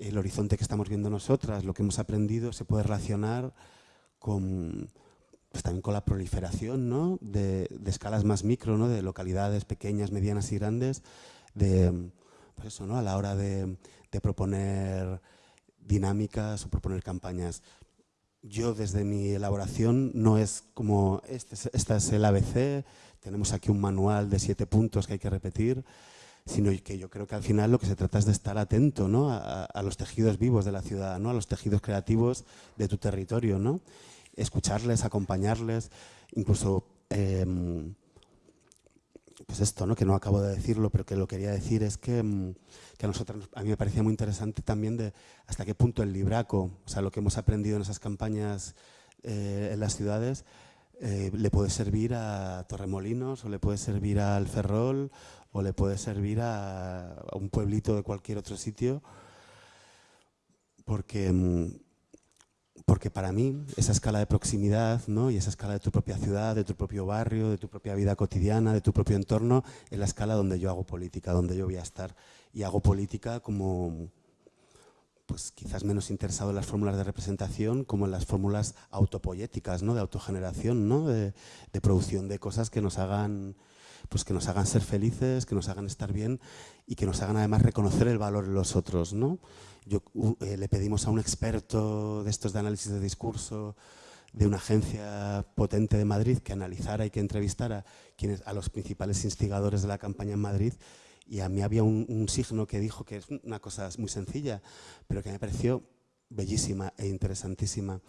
S1: el horizonte que estamos viendo nosotras, lo que hemos aprendido, se puede relacionar con, pues también con la proliferación ¿no? de, escalas más micro, ¿no? de localidades pequeñas, medianas y grandes, de, pues eso, ¿no? a la hora de, proponer dinámicas o proponer campañas. Yo desde mi elaboración no es como, este es el ABC, tenemos aquí un manual de siete puntos que hay que repetir, sino que yo creo que al final lo que se trata es de estar atento ¿no? a, a los tejidos vivos de la ciudad, ¿no? a los tejidos creativos de tu territorio, ¿no? Escucharles, acompañarles, incluso em, pues esto, ¿no? que no acabo de decirlo, pero que lo quería decir es que, mm, que a nosotros, nos- a mí me parecía muy interesante también de hasta qué punto el libraco, o sea, lo que hemos aprendido en esas campañas eh, en las ciudades, eh, le puede servir a Torremolinos o le puede servir al Ferrol o le puede servir a, a un pueblito de cualquier otro sitio, porque, mm, porque para mí esa escala de proximidad ¿no? y esa escala de tu propia ciudad, de tu propio barrio, de tu propia vida cotidiana, de tu propio entorno, es la escala donde yo hago política, donde yo voy a estar. Y hago política como, pues quizás menos interesado en las fórmulas de representación como en las fórmulas autopoyéticas, ¿no? de autogeneración, ¿no? de, de producción de cosas que nos hagan pues que nos hagan ser felices, que nos hagan estar bien y que nos hagan además reconocer el valor en los otros. ¿no? Yo, eh, le pedimos a un experto de estos de análisis de discurso de una agencia potente de Madrid que analizara y que entrevistara quienes, a los principales instigadores de la campaña en Madrid y a mí había un, signo que dijo que es una cosa muy sencilla, pero que me pareció bellísima e interesantísima.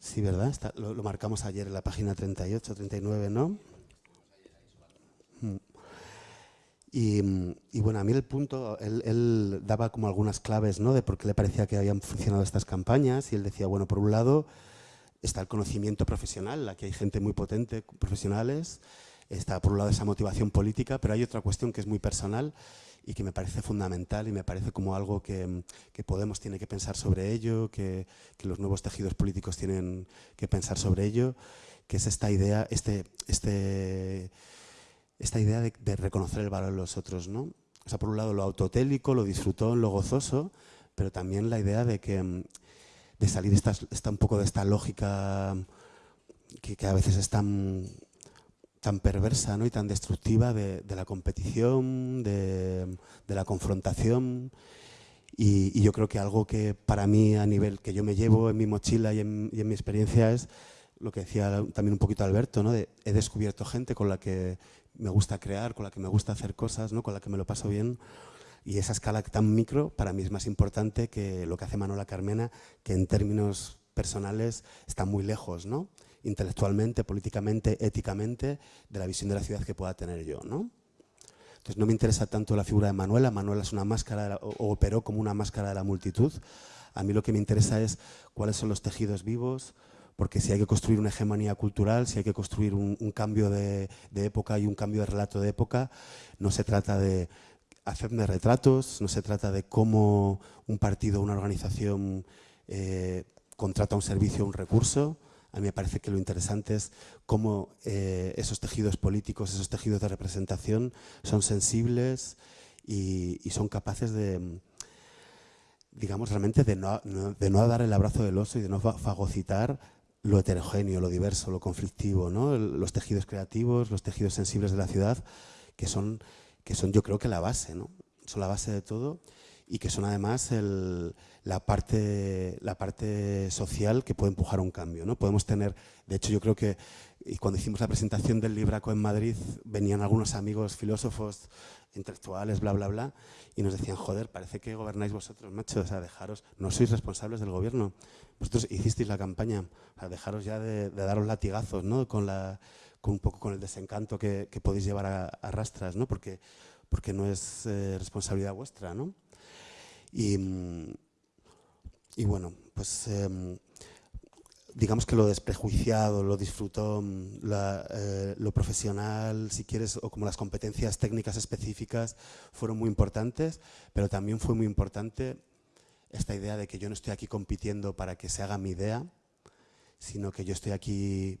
S1: Sí, ¿verdad? Lo, marcamos ayer en la página 38, 39, ¿no? Mm. Y, y, bueno, a mí el punto, él, él, daba como algunas claves ¿no? de por qué le parecía que habían funcionado estas campañas y él decía, bueno, por un lado está el conocimiento profesional, aquí hay gente muy potente, profesionales, está por un lado esa motivación política, pero hay otra cuestión que es muy personal y que me parece fundamental y me parece como algo que, que Podemos tiene que pensar sobre ello, que, que, los nuevos tejidos políticos tienen que pensar sobre ello, que es esta idea, este, este, esta idea de, reconocer el valor de los otros. ¿no? O sea, por un lado lo autotélico, lo disfrutón, lo gozoso, pero también la idea de que de salir esta, esta un poco de esta lógica que, que a veces es tan tan perversa ¿no? y tan destructiva de, la competición, de, la confrontación. Y, yo creo que algo que para mí a nivel que yo me llevo en mi mochila y en, mi experiencia es lo que decía también un poquito Alberto, ¿no? He descubierto gente con la que me gusta crear, con la que me gusta hacer cosas, ¿no? con la que me lo paso bien. Y esa escala tan micro para mí es más importante que lo que hace Manuela Carmena, que en términos personales está muy lejos, ¿no? intelectualmente, políticamente, éticamente, de la visión de la ciudad que pueda tener yo. ¿no? Entonces no me interesa tanto la figura de Manuela, Manuela es una máscara, o, operó como una máscara de la multitud. A mí lo que me interesa es cuáles son los tejidos vivos, porque si hay que construir una hegemonía cultural, si hay que construir un, cambio de, época y un cambio de relato de época, no se trata de hacerme retratos, no se trata de cómo un partido una organización eh, contrata un servicio un recurso, a mí me parece que lo interesante es cómo eh, esos tejidos políticos, esos tejidos de representación son sensibles y, son capaces de, digamos, realmente de no, dar el abrazo del oso y de no fagocitar lo heterogéneo, lo diverso, lo conflictivo, ¿no? los tejidos creativos, los tejidos sensibles de la ciudad, que son, que son yo creo que la base, ¿no? son la base de todo y que son además el, la, parte, la parte social que puede empujar un cambio. ¿no? Podemos tener, de hecho yo creo que y cuando hicimos la presentación del Libraco en Madrid venían algunos amigos filósofos, intelectuales, bla, bla, bla, y nos decían, joder, parece que gobernáis vosotros, macho, o sea, dejaros, no sois responsables del gobierno, vosotros hicisteis la campaña, o sea, dejaros ya de, de daros latigazos, ¿no? Con, la, con un poco con el desencanto que, que podéis llevar a, a, rastras, ¿no? Porque, porque no es eh, responsabilidad vuestra, ¿no? Y, y bueno, pues eh, digamos que lo desprejuiciado, lo disfrutón, la, eh, lo profesional, si quieres, o como las competencias técnicas específicas fueron muy importantes, pero también fue muy importante esta idea de que yo no estoy aquí compitiendo para que se haga mi idea, sino que yo estoy aquí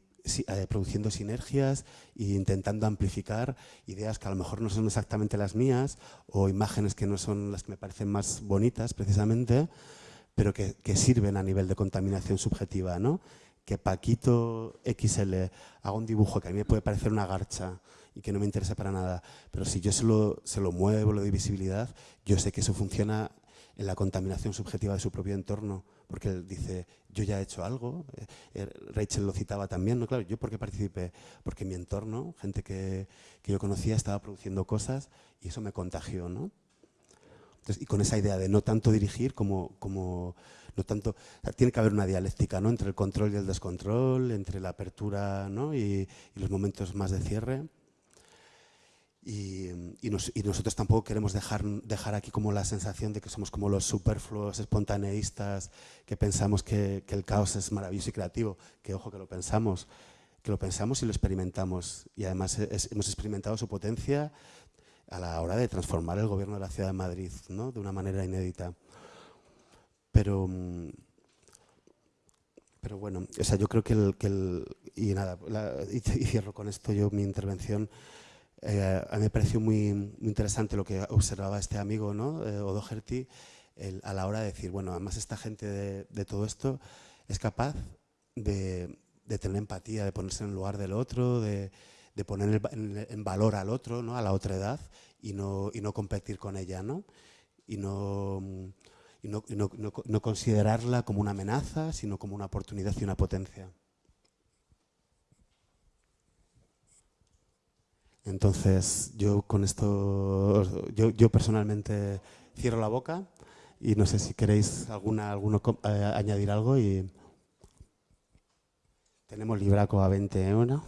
S1: produciendo sinergias e intentando amplificar ideas que a lo mejor no son exactamente las mías o imágenes que no son las que me parecen más bonitas precisamente, pero que, que, sirven a nivel de contaminación subjetiva, ¿no? Que Paquito XL haga un dibujo que a mí me puede parecer una garcha y que no me interesa para nada, pero si yo se lo, se lo muevo, lo doy visibilidad, yo sé que eso funciona en la contaminación subjetiva de su propio entorno, porque él dice, yo ya he hecho algo, eh, eh, Rachel lo citaba también, ¿no? Claro, ¿yo por qué participé? Porque mi entorno, gente que, que yo conocía, estaba produciendo cosas y eso me contagió, ¿no? Entonces, y con esa idea de no tanto dirigir como, como no tanto, o sea, tiene que haber una dialéctica ¿no? entre el control y el descontrol, entre la apertura ¿no? y, y los momentos más de cierre. Y, y, nos, y, nosotros tampoco queremos dejar, dejar aquí como la sensación de que somos como los superfluos espontaneístas que pensamos que, que, el caos es maravilloso y creativo, que ojo que lo pensamos, que lo pensamos y lo experimentamos y además es, hemos experimentado su potencia a la hora de transformar el gobierno de la ciudad de Madrid ¿no? de una manera inédita. Pero, pero bueno, o sea, yo creo que el, que el y nada, la, y, y cierro con esto yo mi intervención. Eh, a mí me pareció muy, muy, interesante lo que observaba este amigo, ¿no? eh, Odoherty, a la hora de decir, bueno, además esta gente de, todo esto es capaz de, tener empatía, de ponerse en el lugar del otro, de, poner el en- en valor al otro, ¿no? a la otra edad, y no, y no competir con ella, ¿no? Y no, y no, no- no considerarla como una amenaza, sino como una oportunidad y una potencia. Entonces, yo con esto, yo, yo personalmente cierro la boca y no sé si queréis alguna, alguno eh, añadir algo y tenemos libraco a 21.